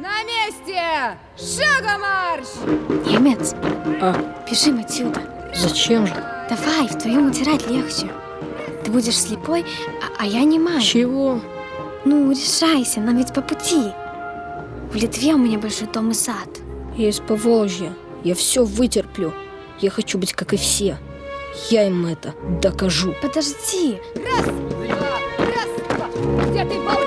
Speaker 20: На месте! Шагом марш!
Speaker 2: Немец, бежим отсюда.
Speaker 4: Зачем же?
Speaker 2: Давай, вдвоем утирать легче. Будешь слепой, а, а я не маю.
Speaker 4: Чего?
Speaker 2: Ну, решайся, нам ведь по пути. В Литве у меня большой дом и сад.
Speaker 4: Я из Поволжья. Я все вытерплю. Я хочу быть как и все. Я им это докажу.
Speaker 2: Подожди.
Speaker 20: Раз, два, раз, два. Где ты болтался,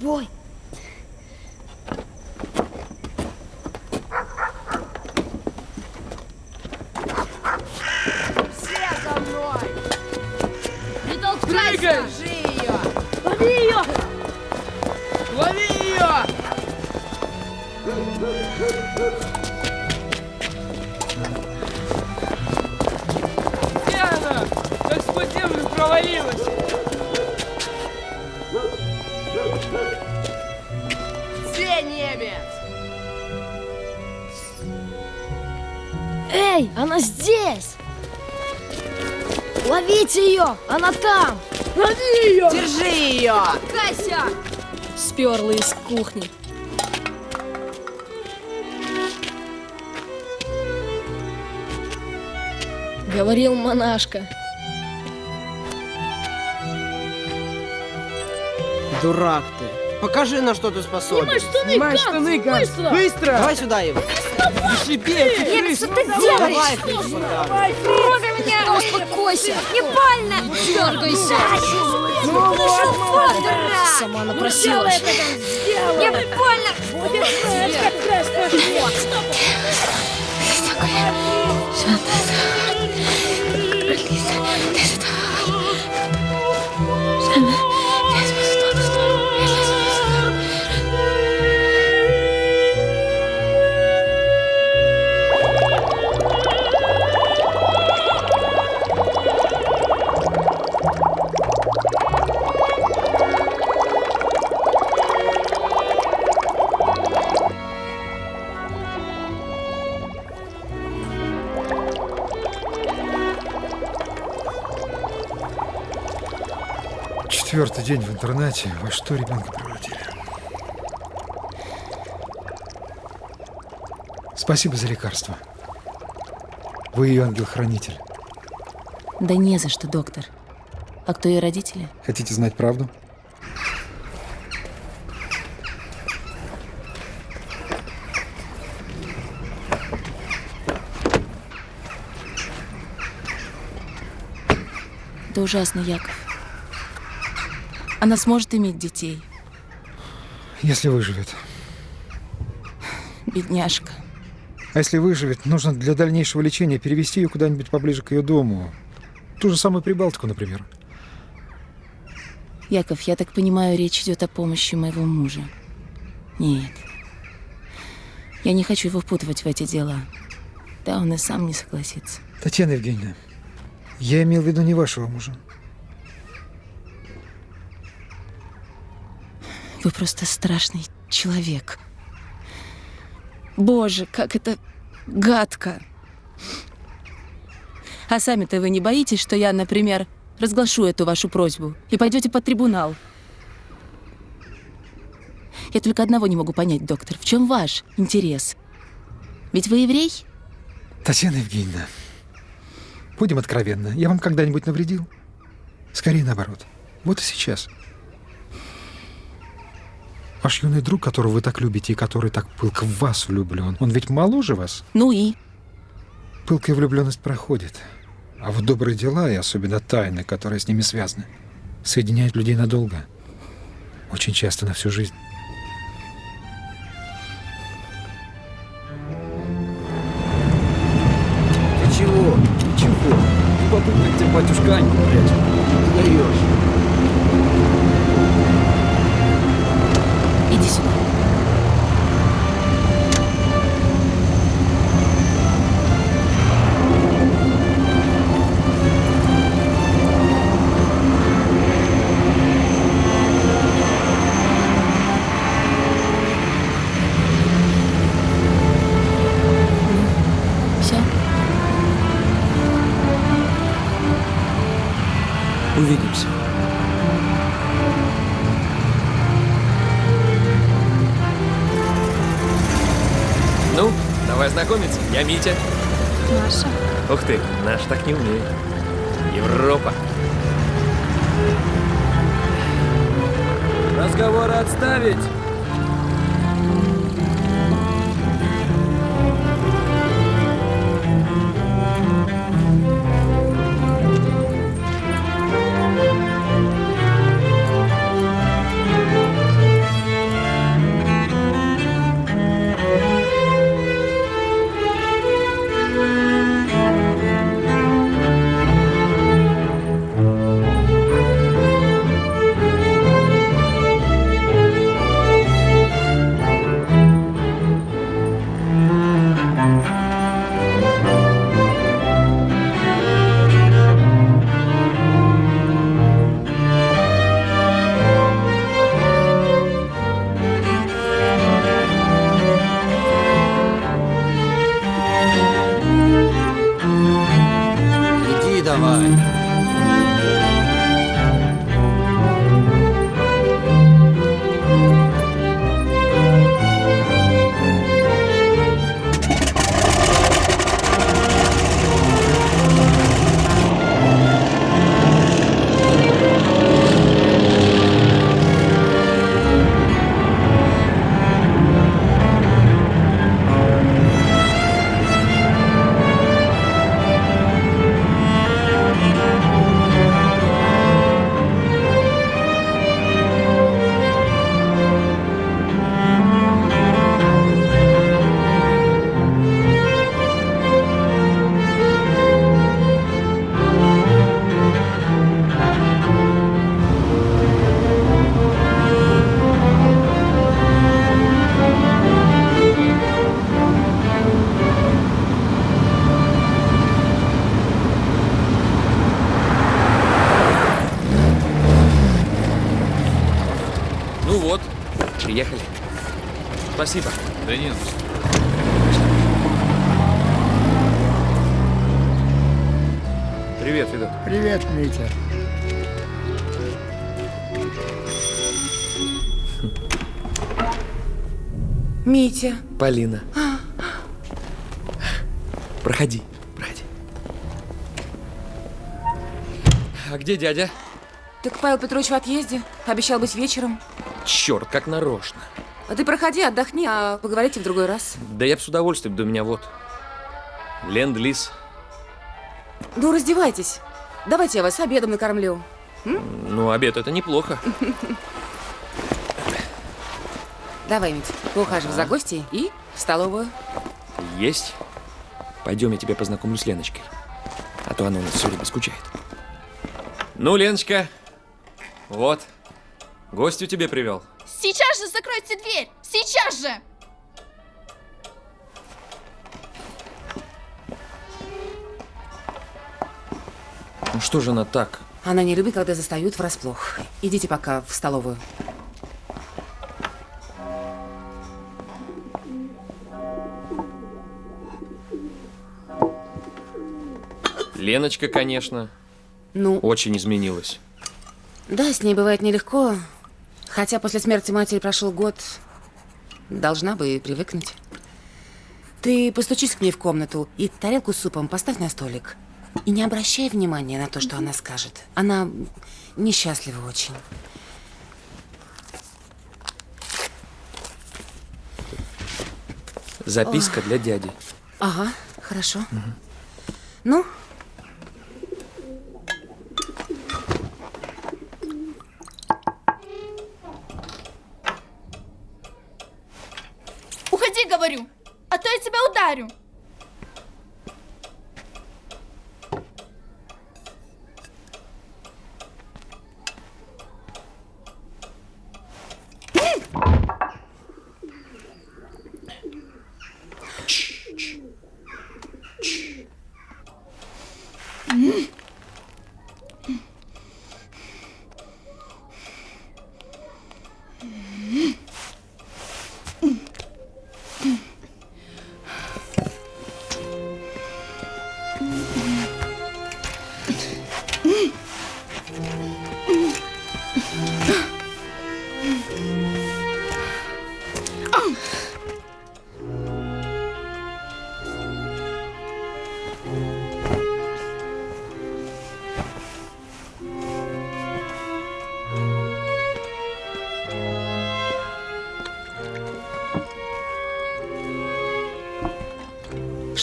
Speaker 20: я
Speaker 24: она
Speaker 4: здесь! Ловите ее! Она там!
Speaker 24: Лови ее!
Speaker 20: Держи ее! Кайся!
Speaker 4: Сперла из кухни. Говорил монашка.
Speaker 25: Дурак ты. Покажи, на что ты способен.
Speaker 24: Снимай штаны,
Speaker 25: Снимай штаны, Ганс.
Speaker 24: быстро!
Speaker 25: Быстро! Давай сюда его. Ты
Speaker 2: Немец, что ты
Speaker 25: крыса.
Speaker 2: делаешь?
Speaker 25: Давай.
Speaker 2: Трогай меня! Успокойся! Не больно!
Speaker 4: Дергайся!
Speaker 2: Ну вот!
Speaker 4: Сама напросилась.
Speaker 2: Мне больно!
Speaker 24: Будешь знать, как красный хлеб.
Speaker 21: Четвертый день в интернате. Во что ребенка превратили? Спасибо за лекарство. Вы ее ангел-хранитель.
Speaker 26: Да не за что, доктор. А кто ее родители?
Speaker 21: Хотите знать правду?
Speaker 26: Это ужасно, Яков. Она сможет иметь детей.
Speaker 21: Если выживет.
Speaker 26: Бедняжка.
Speaker 21: А если выживет, нужно для дальнейшего лечения перевести ее куда-нибудь поближе к ее дому. Ту же самую Прибалтику, например.
Speaker 26: Яков, я так понимаю, речь идет о помощи моего мужа. Нет. Я не хочу его впутывать в эти дела. Да, он и сам не согласится.
Speaker 21: Татьяна Евгеньевна, я имел в виду не вашего мужа.
Speaker 26: Вы просто страшный человек. Боже, как это гадко. А сами-то вы не боитесь, что я, например, разглашу эту вашу просьбу и пойдете под трибунал? Я только одного не могу понять, доктор. В чем ваш интерес? Ведь вы еврей?
Speaker 21: Татьяна Евгеньевна, Будем откровенны. Я вам когда-нибудь навредил? Скорее наоборот. Вот и сейчас. Ваш юный друг, которого вы так любите и который так пылко в вас влюблен, он ведь моложе вас?
Speaker 27: Ну и?
Speaker 21: Пылкая влюбленность проходит. А вот добрые дела, и особенно тайны, которые с ними связаны, соединяют людей надолго. Очень часто на всю жизнь.
Speaker 28: Я Митя.
Speaker 2: Маша.
Speaker 28: Ух ты, наш так не умеет. Проходи, проходи. А где дядя?
Speaker 26: Так Павел Петрович в отъезде. Обещал быть вечером.
Speaker 28: Черт, как нарочно.
Speaker 26: А ты проходи, отдохни, а поговорите в другой раз.
Speaker 28: Да я бы с удовольствием, да у меня вот. Ленд-лиз.
Speaker 26: Ну, раздевайтесь. Давайте я вас обедом накормлю.
Speaker 28: Ну, обед это неплохо.
Speaker 26: Давай, Митя, поухаживай за гостей и в столовую.
Speaker 28: Есть. Пойдем, я тебя познакомлю с Леночкой. А то она у нас все время скучает. Ну, Леночка, вот. Гостю тебе привел.
Speaker 20: Сейчас же закройте дверь! Сейчас же!
Speaker 28: Ну что же она так?
Speaker 26: Она не любит, когда застают врасплох. Идите пока в столовую.
Speaker 28: Леночка, конечно,
Speaker 26: Ну,
Speaker 28: очень изменилась.
Speaker 26: да, с ней бывает нелегко. Хотя после смерти матери прошел год. Должна бы привыкнуть. Ты постучись к ней в комнату и тарелку с супом поставь на столик. И не обращай внимания на то, что она скажет. Она несчастлива очень.
Speaker 28: Записка для дяди.
Speaker 26: Ага, хорошо. Ну,
Speaker 20: Уходи, говорю, а то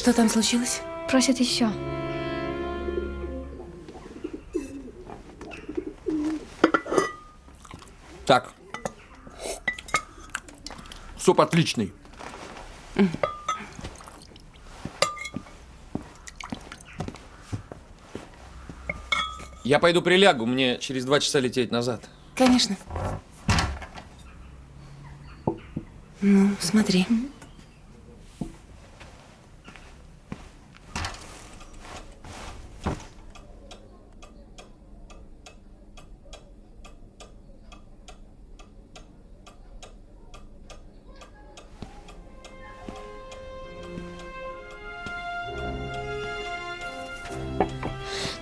Speaker 26: что там случилось?
Speaker 2: Просят еще.
Speaker 28: Так. Суп отличный. Я пойду прилягу, мне через два часа лететь назад.
Speaker 26: Конечно. Ну, смотри.
Speaker 2: Nu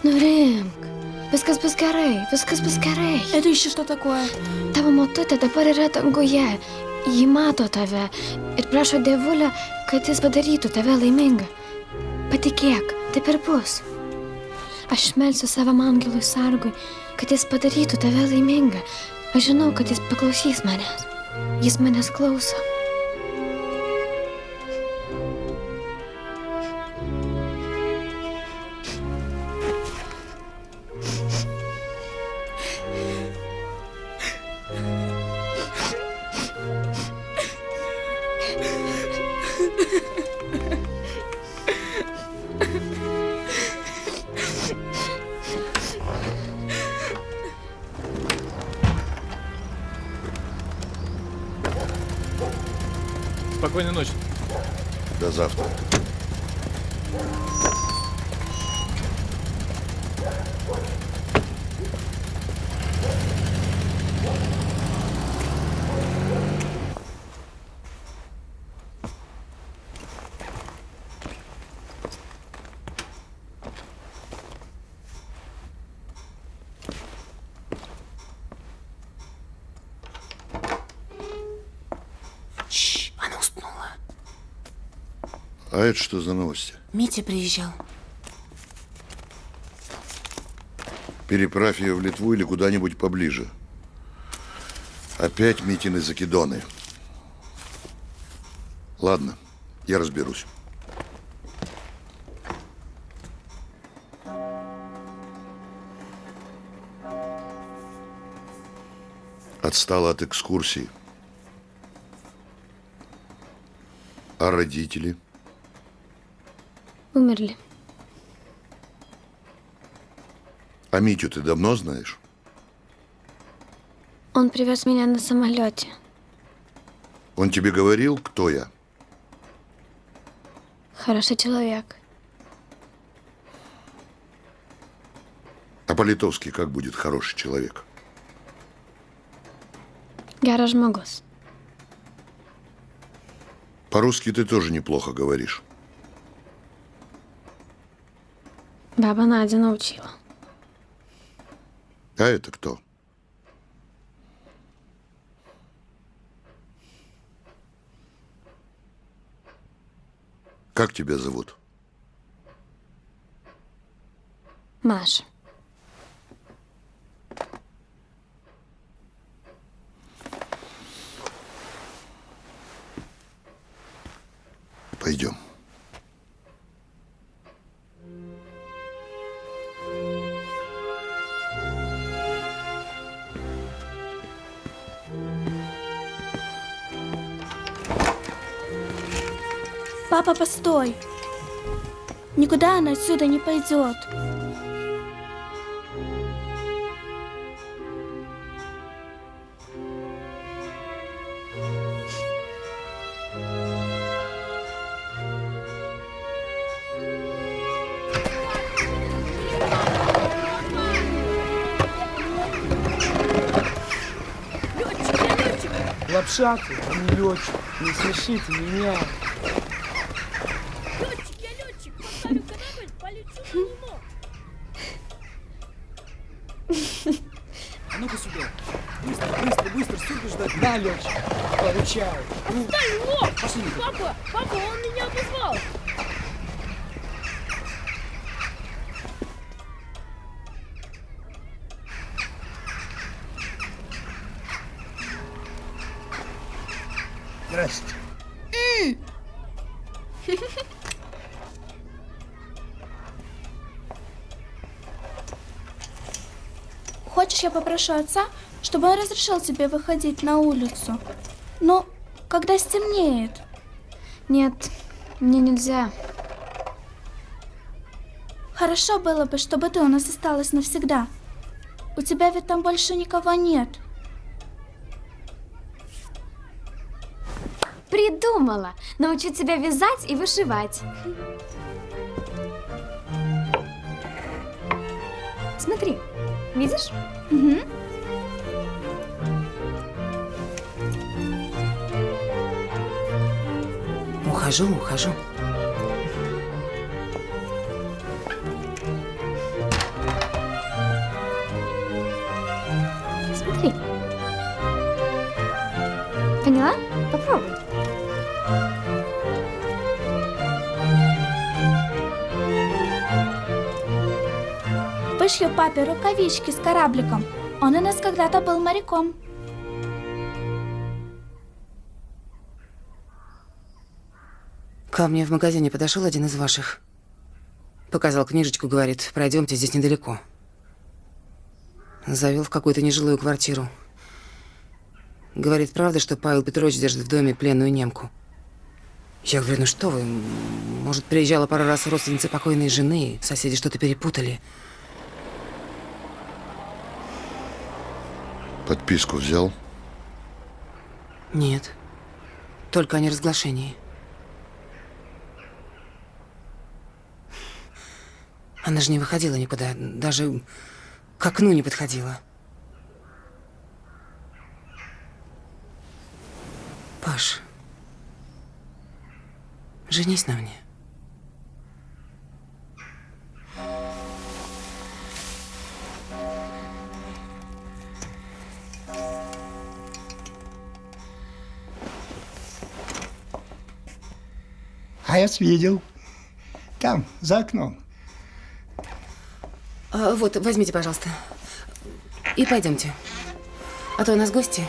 Speaker 2: Nurimk. Viskas bus gerai, viskas bus gerai.
Speaker 20: Edu iš šito takoja.
Speaker 2: Tavo motutė dabar yra danguje. Ji mato tave ir prašo dievulę, kad jis padarytų tave laimingą. Patikėk, taip ir bus. Aš melsiu savam angelui sargui, kad jis padarytų tave laimingą. Aš žinau, kad jis paklausys manęs. Jis manęs klauso.
Speaker 29: Это что за новости?
Speaker 26: Митя приезжал.
Speaker 29: Переправь ее в Литву или куда-нибудь поближе. Опять Митины закидоны. Ладно, я разберусь. Отстала от экскурсии. А родители?
Speaker 2: Умерли.
Speaker 29: А Митю ты давно знаешь?
Speaker 2: Он привез меня на самолете.
Speaker 29: Он тебе говорил, кто я?
Speaker 2: Хороший человек.
Speaker 29: А по-литовски как будет хороший человек?
Speaker 2: Geras žmogus.
Speaker 29: По-русски ты тоже неплохо говоришь.
Speaker 2: Баба Надя научила.
Speaker 29: А это кто? Как тебя зовут?
Speaker 2: Маш.
Speaker 30: Папа, постой. Никуда она отсюда не пойдет.
Speaker 25: Лапша ты, а не летчик. Не смешите меня. А ну-ка сюда. Быстро, быстро, быстро, сколько ждать? На, летчик. Получай.
Speaker 31: Отстань, лоб!
Speaker 25: Пошли.
Speaker 31: Папа, папа, он меня обозвал!
Speaker 25: Здрасте.
Speaker 30: Хочешь, я попрошу отца, чтобы он разрешил тебе выходить на улицу? Но когда стемнеет.
Speaker 2: Нет, мне нельзя.
Speaker 30: Хорошо было бы, чтобы ты у нас осталась навсегда. У тебя ведь там больше никого нет.
Speaker 2: Придумала! Научить тебя вязать и вышивать. Смотри, видишь?
Speaker 30: Угу.
Speaker 26: Ухожу, ухожу.
Speaker 2: Смотри. Поняла? Попробуй.
Speaker 30: Вышью папе рукавички с корабликом. Он у нас когда-то был моряком.
Speaker 26: Ко мне в магазине подошел один из ваших. Показал книжечку, говорит, пройдемте, здесь недалеко. Завел в какую-то нежилую квартиру. Говорит, правда, что Павел Петрович держит в доме пленную немку? Я говорю, ну что вы, может, приезжала пару раз родственница покойной жены, соседи что-то перепутали.
Speaker 29: Подписку взял?
Speaker 26: Нет, только о неразглашении. Она же не выходила никуда, даже к окну не подходила. Паш, женись на мне.
Speaker 32: А я видел. Там, за окном.
Speaker 26: А, вот, возьмите, пожалуйста. И пойдемте. А то у нас гости.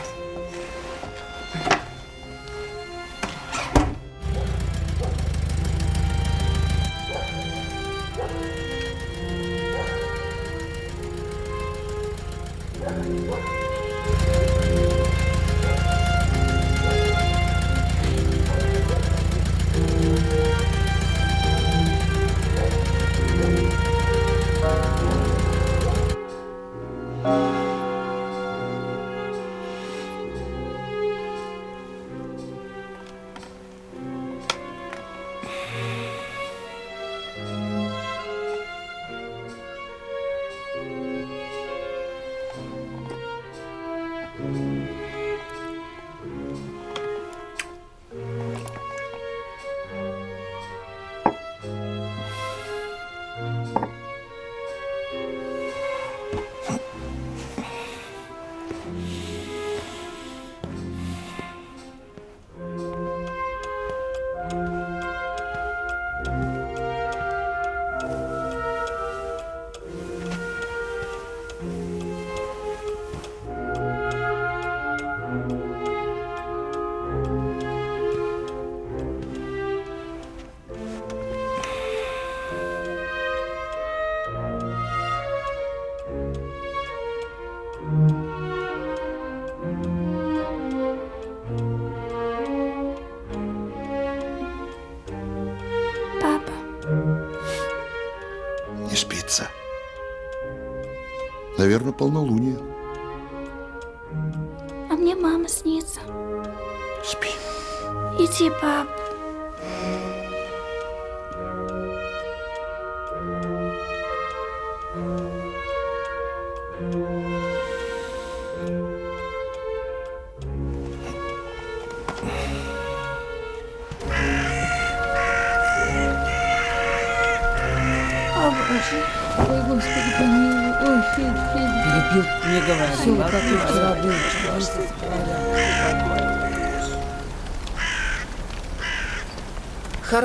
Speaker 14: Полнолуние.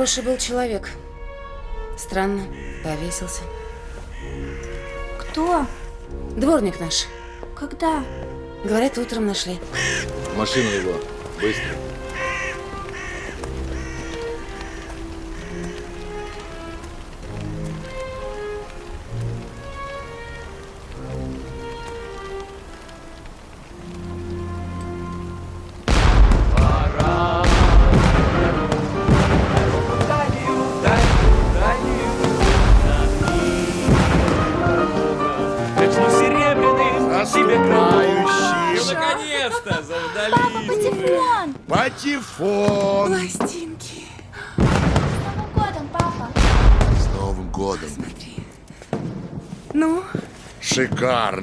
Speaker 26: Хороший был человек. Странно, повесился.
Speaker 30: Кто?
Speaker 26: Дворник наш.
Speaker 30: Когда?
Speaker 26: Говорят, утром нашли.
Speaker 33: Машину его. Быстро.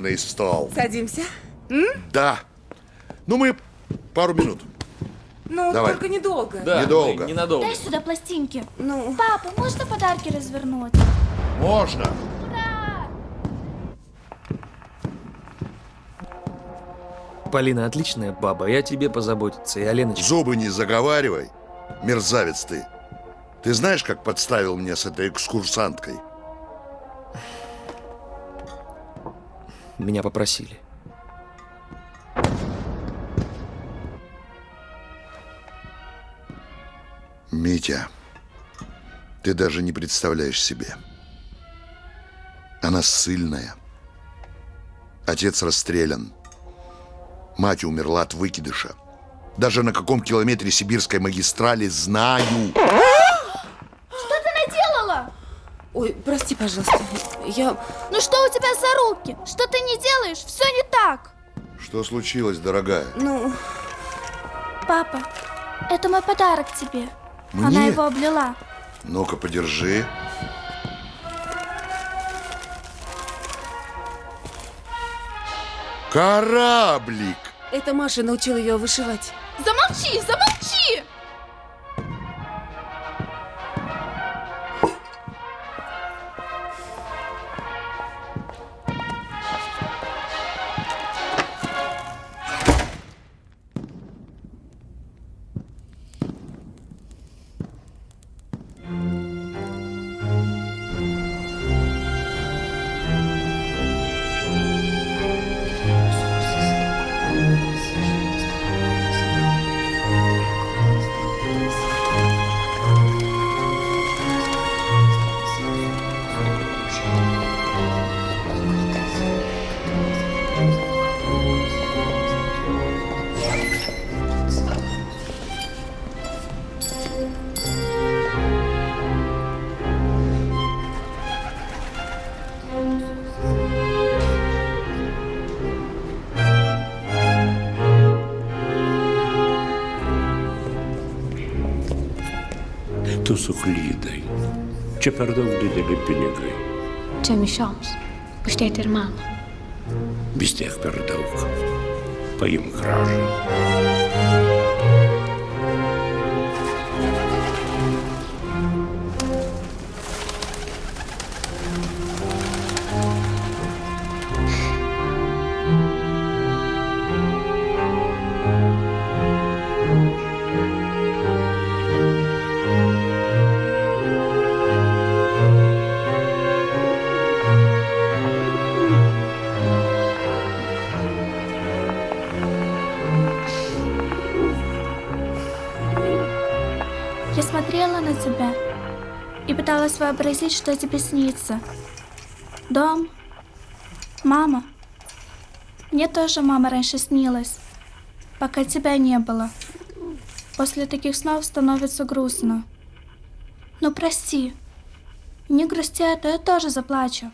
Speaker 29: Шикарный стол.
Speaker 26: садимся. М?
Speaker 29: Да. Ну, мы пару минут.
Speaker 26: Ну,
Speaker 29: Давай.
Speaker 26: только недолго.
Speaker 29: Да, Недолго. мы
Speaker 28: ненадолго.
Speaker 30: Дай сюда пластинки.
Speaker 26: Ну.
Speaker 30: Папа, можно подарки развернуть?
Speaker 29: Можно.
Speaker 28: Полина отличная баба, я тебе позаботиться, и Аленочка.
Speaker 29: Зубы не заговаривай, мерзавец ты. Ты знаешь, как подставил меня с этой экскурсанткой?
Speaker 28: Меня попросили.
Speaker 29: Митя, ты даже не представляешь себе. Она ссыльная. Отец расстрелян. Мать умерла от выкидыша. Даже на каком километре сибирской магистрали знаю.
Speaker 26: Ой, прости, пожалуйста. Я...
Speaker 30: Ну что у тебя за руки? Что ты не делаешь? Все не так.
Speaker 29: Что случилось, дорогая?
Speaker 26: Ну...
Speaker 30: Папа, это мой подарок тебе.
Speaker 29: Мне?
Speaker 30: Она его облила.
Speaker 29: Ну-ка, подержи. Кораблик!
Speaker 26: Это Маша научила ее вышивать.
Speaker 30: Замолчи, замолчи!
Speaker 34: Suklydai. Čia per daug dideli pinigai.
Speaker 2: Čia mišioms. Už tėtį ir mamą.
Speaker 34: Vis tiek per daug. Paimk gražą.
Speaker 30: Пыталась вообразить, что тебе снится. Дом, мама. Мне тоже мама раньше снилась, пока тебя не было. После таких снов становится грустно. Ну прости, не грусти, а то я тоже заплачу.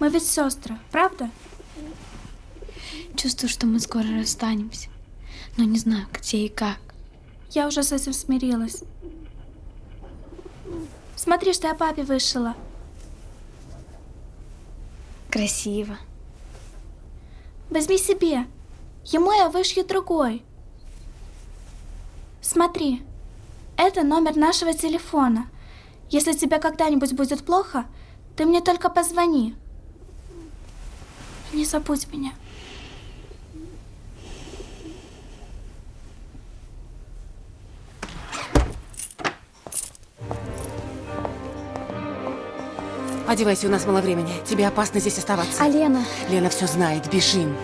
Speaker 30: Мы ведь сестры, правда?
Speaker 2: Чувствую, что мы скоро расстанемся. Но не знаю, где и как.
Speaker 30: Я уже с этим смирилась. Смотри, что я папе вышила.
Speaker 2: Красиво.
Speaker 30: Возьми себе. Ему я вышью другой. Смотри, это номер нашего телефона. Если тебе когда-нибудь будет плохо, ты мне только позвони. Не забудь меня.
Speaker 26: Одевайся, у нас мало времени. Тебе опасно здесь оставаться.
Speaker 2: А Лена?
Speaker 26: Лена все знает. Бежим.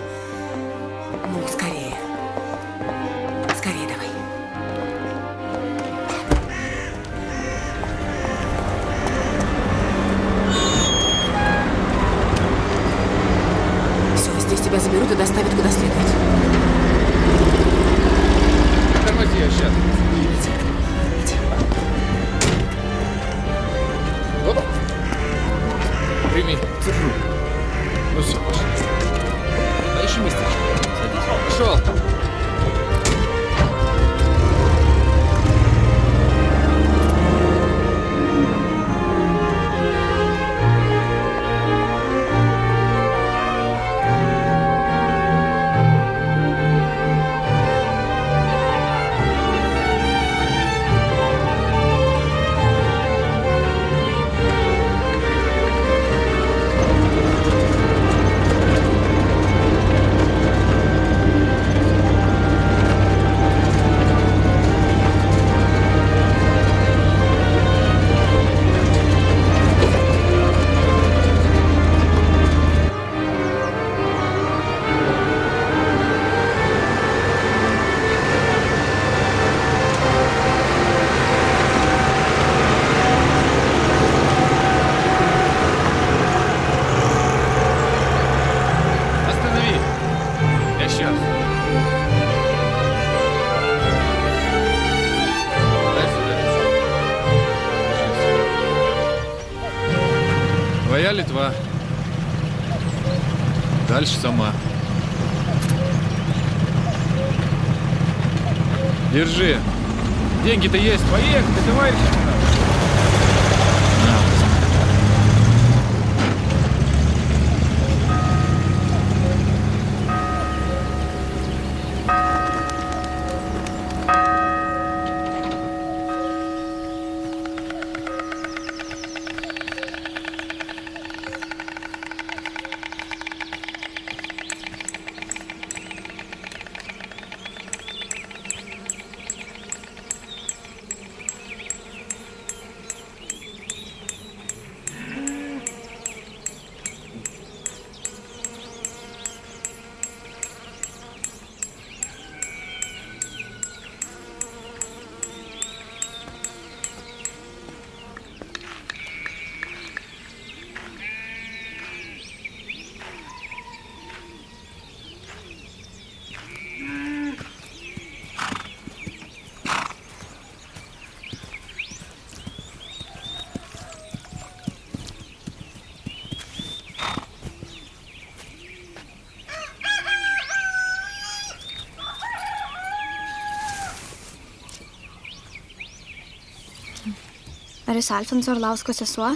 Speaker 2: Ar jūs Alfonso Orlausko sesuo?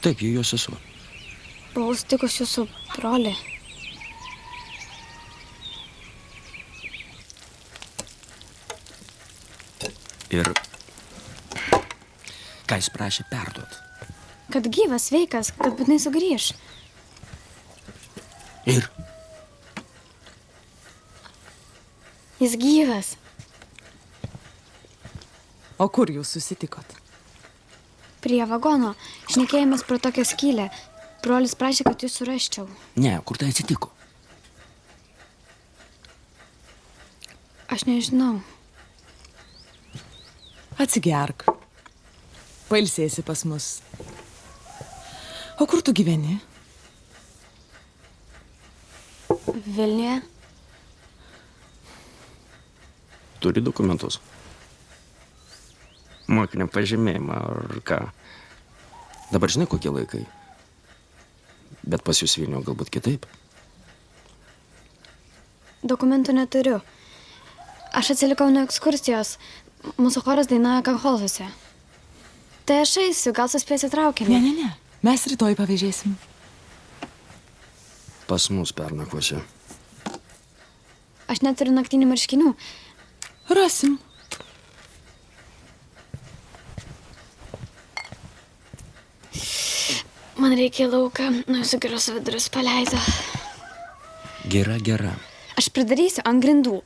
Speaker 15: Taip, ji jos sesuo.
Speaker 2: Buvau sutikus jūsų brolį.
Speaker 15: Ir ką jis prašė perduot?
Speaker 2: Kad gyvas, sveikas, kad būtinai sugrįž.
Speaker 15: Ir
Speaker 2: Jis gyvas.
Speaker 35: O kur jūs susitikot?
Speaker 2: Prie vagono. Šnekėjomės pro tokią skylę. Brolis prašė, kad jūs surasčiau.
Speaker 15: ne, kur tai atsitiko?
Speaker 2: Aš nežinau.
Speaker 35: Atsigerk. Pailsėsi pas mus. O kur tu gyveni?
Speaker 2: Vilniuje.
Speaker 15: Turi dokumentus.
Speaker 36: mokinio pažymėjimą, ar ką. Dabar žinai, kokie laikai. Bet pas jūs Vilnių galbūt kitaip.
Speaker 2: Dokumentų neturiu. Aš atsilikau nuo ekskursijos. Mūsų choras dainavo Kanholzuose. Tai aš eisiu, gal suspėsiu traukinį.
Speaker 35: Ne, ne, ne. Mes rytoj pavėžėsim.
Speaker 36: Pas mus pernakvosi.
Speaker 2: Aš neturiu naktinių marškinių.
Speaker 35: Rasim.
Speaker 2: Man reikia lauką, nu jūsų geros vidurius paleido.
Speaker 36: Gera, gera.
Speaker 2: Aš pridarysiu ant grindų.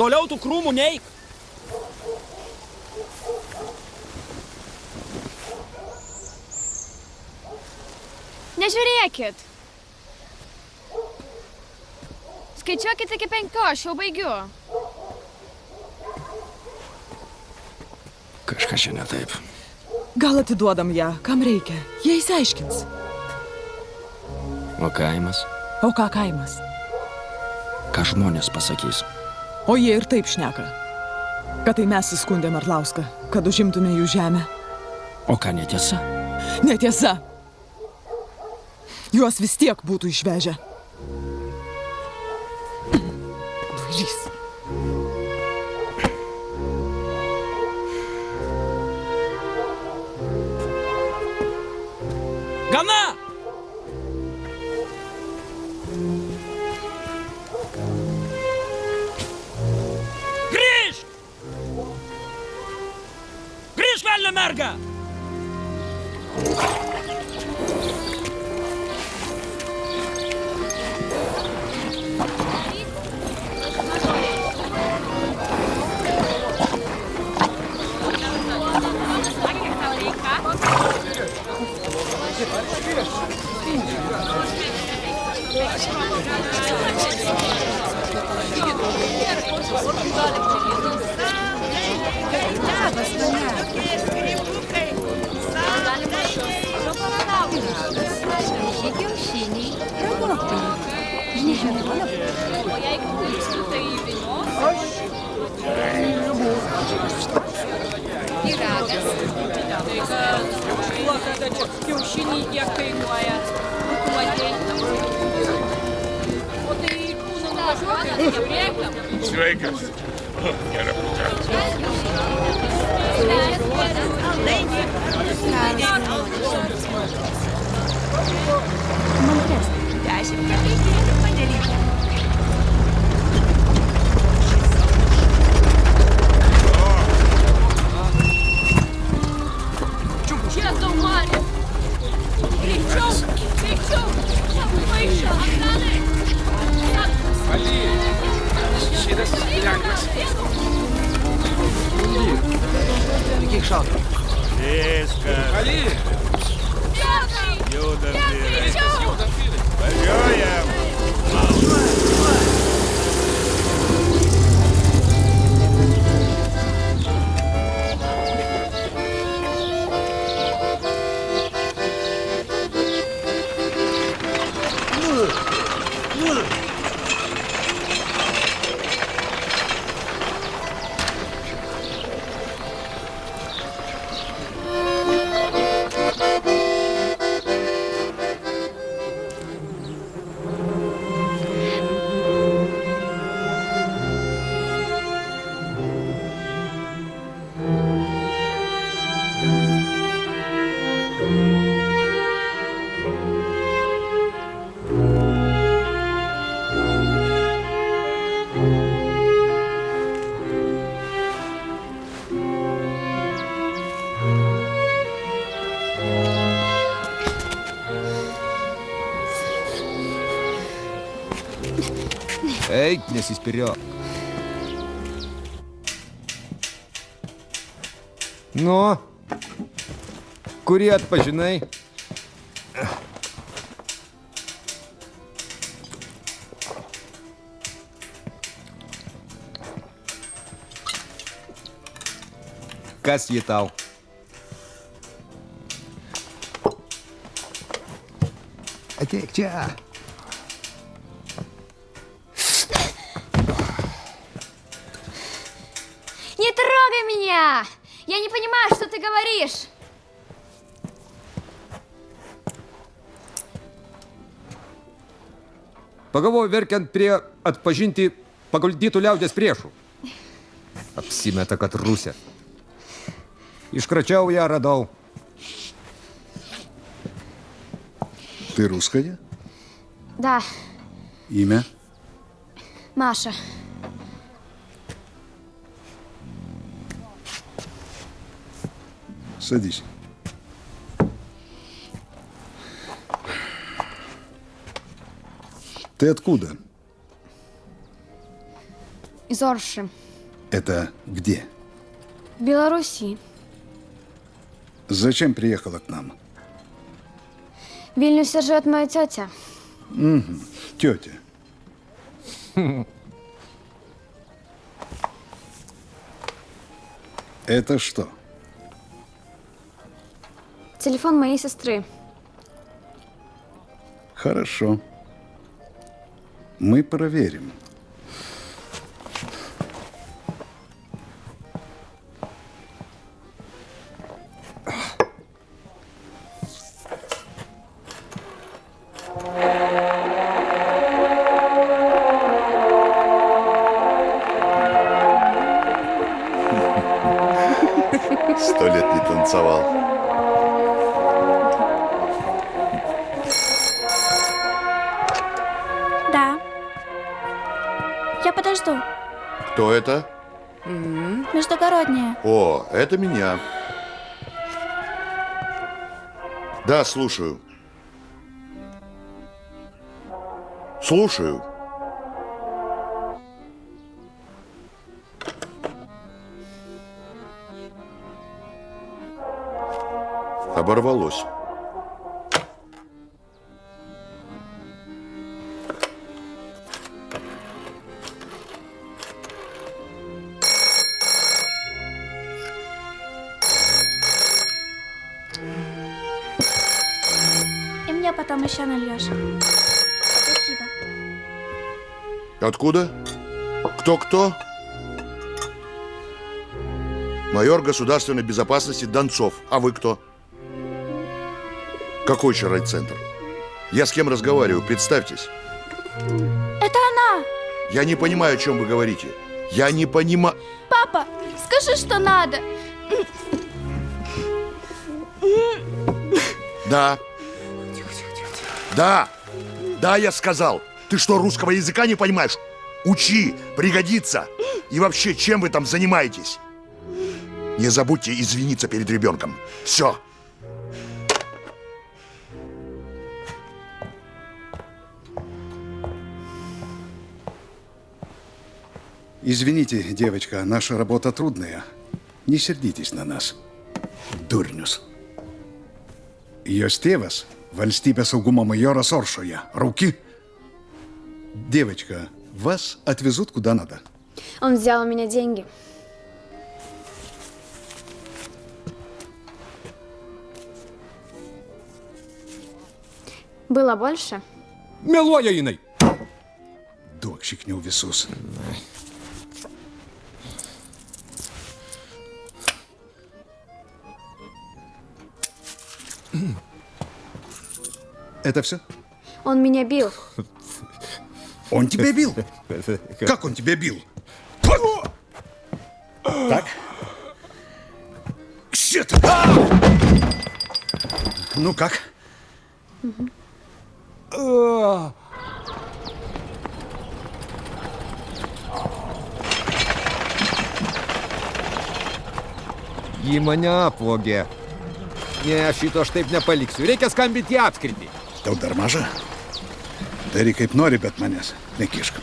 Speaker 25: Toliau tų krūmų neik.
Speaker 2: Nežiūrėkit. Skaičiuokit iki penkių, aš jau baigiu.
Speaker 36: Kažkas čia ne taip.
Speaker 35: Gal atiduodam ją, kam reikia. Jie įsiaiškins.
Speaker 36: O kaimas?
Speaker 35: O ką kaimas?
Speaker 36: Ką žmonės pasakys?
Speaker 35: O jie ir taip šneka. Kad tai mes įskundėm Arlauską, kad užimtume jų žemę.
Speaker 36: O ką netiesa?
Speaker 35: Netiesa. Juos vis tiek būtų išvežę.
Speaker 31: Tuo, kada čia kiaušiniai kiek kainuoja. Matei. O
Speaker 34: Sveikas. Gerą pučiausią.
Speaker 31: Dešimt
Speaker 33: penki, padėlyti.
Speaker 15: Kiek šalta?
Speaker 34: Viskas.
Speaker 33: Ali,
Speaker 34: Judam vyrai.
Speaker 33: viskas judam, vyrai.
Speaker 34: Važiuojam.
Speaker 37: Eik, nesispiriok. Nu, kurį atpažinai? Kas jį
Speaker 2: меня! Я не понимаю, что ты говоришь.
Speaker 37: Pagalvoju, verkiant prie atpažinti paguldytų liaudės priešų. Apsimeta, kad rusė. Iškračiau ją, radau.
Speaker 29: Ты русская?
Speaker 2: Да,
Speaker 29: Имя?
Speaker 2: Маша.
Speaker 29: Садись. Ты откуда?
Speaker 2: Из Орши.
Speaker 29: Это где?
Speaker 2: В Беларуси.
Speaker 29: Зачем приехала к нам?
Speaker 2: В Вильнюсе живет моя тетя.
Speaker 29: Мгм. Тетя. Это что?
Speaker 2: Телефон моей сестры.
Speaker 29: Хорошо. Мы проверим. Слушаю. Слушаю. Оборвалось.
Speaker 30: Еще нальешь. Спасибо.
Speaker 29: Откуда? Кто-кто? Майор государственной безопасности Донцов. А вы кто? Какой еще райцентр? Я с кем разговариваю? Представьтесь.
Speaker 30: Это она!
Speaker 29: Я не понимаю, о чем вы говорите. Я не понимаю...
Speaker 30: Папа, скажи, что надо.
Speaker 29: Да. Да. Да, я сказал. Ты что, русского языка не понимаешь? Учи, пригодится. И вообще, чем вы там занимаетесь? Не забудьте извиниться перед ребенком. Все.
Speaker 38: Извините, девочка, наша работа трудная. Не сердитесь на нас. Дурнюс. Jos tėvas valstybės saugumo majoras Оршоя. Руки. Девочка, вас отвезут куда надо.
Speaker 2: Он взял у меня деньги. Было больше?
Speaker 37: Meluoja jinai.
Speaker 38: Duok šiknių visus. Это все?
Speaker 2: Он меня бил.
Speaker 38: Он тебя бил? Как он тебя бил? Так? Щит! Ну как?
Speaker 37: Ji mane apvogė. Ne, šito aš taip nepaliksiu. Reikia skambinti į apskritį.
Speaker 38: Tau dar maža? Daryk kaip nori, bet manęs nekišk.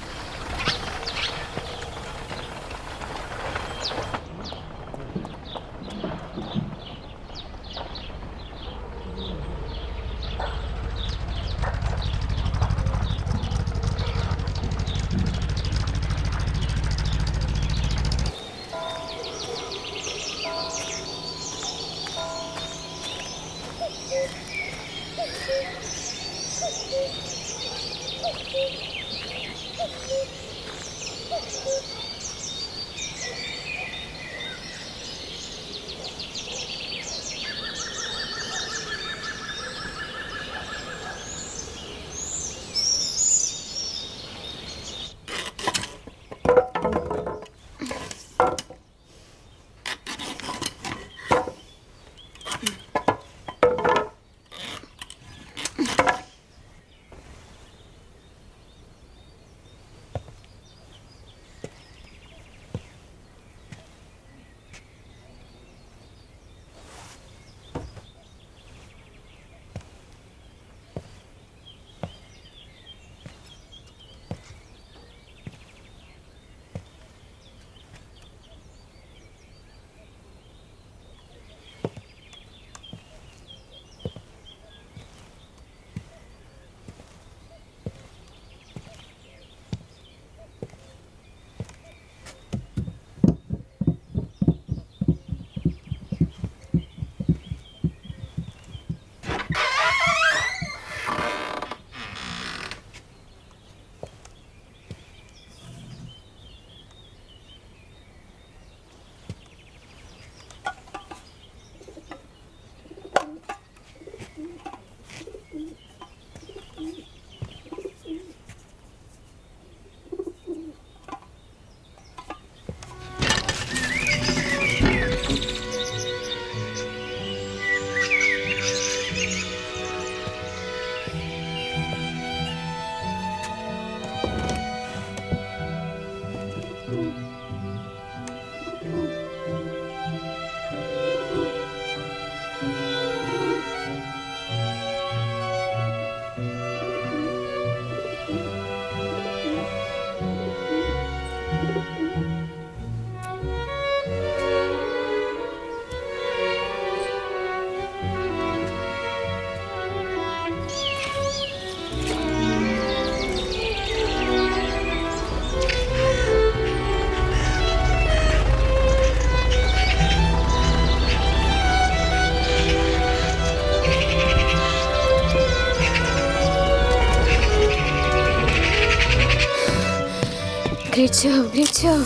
Speaker 2: Бритьев, Бритьев.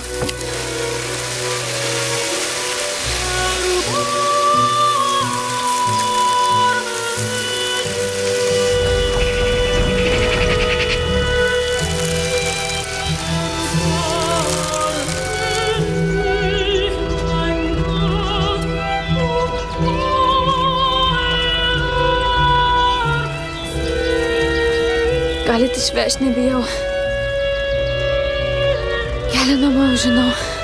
Speaker 2: Ale ty śmiesznie bijał. Elena mı Junot?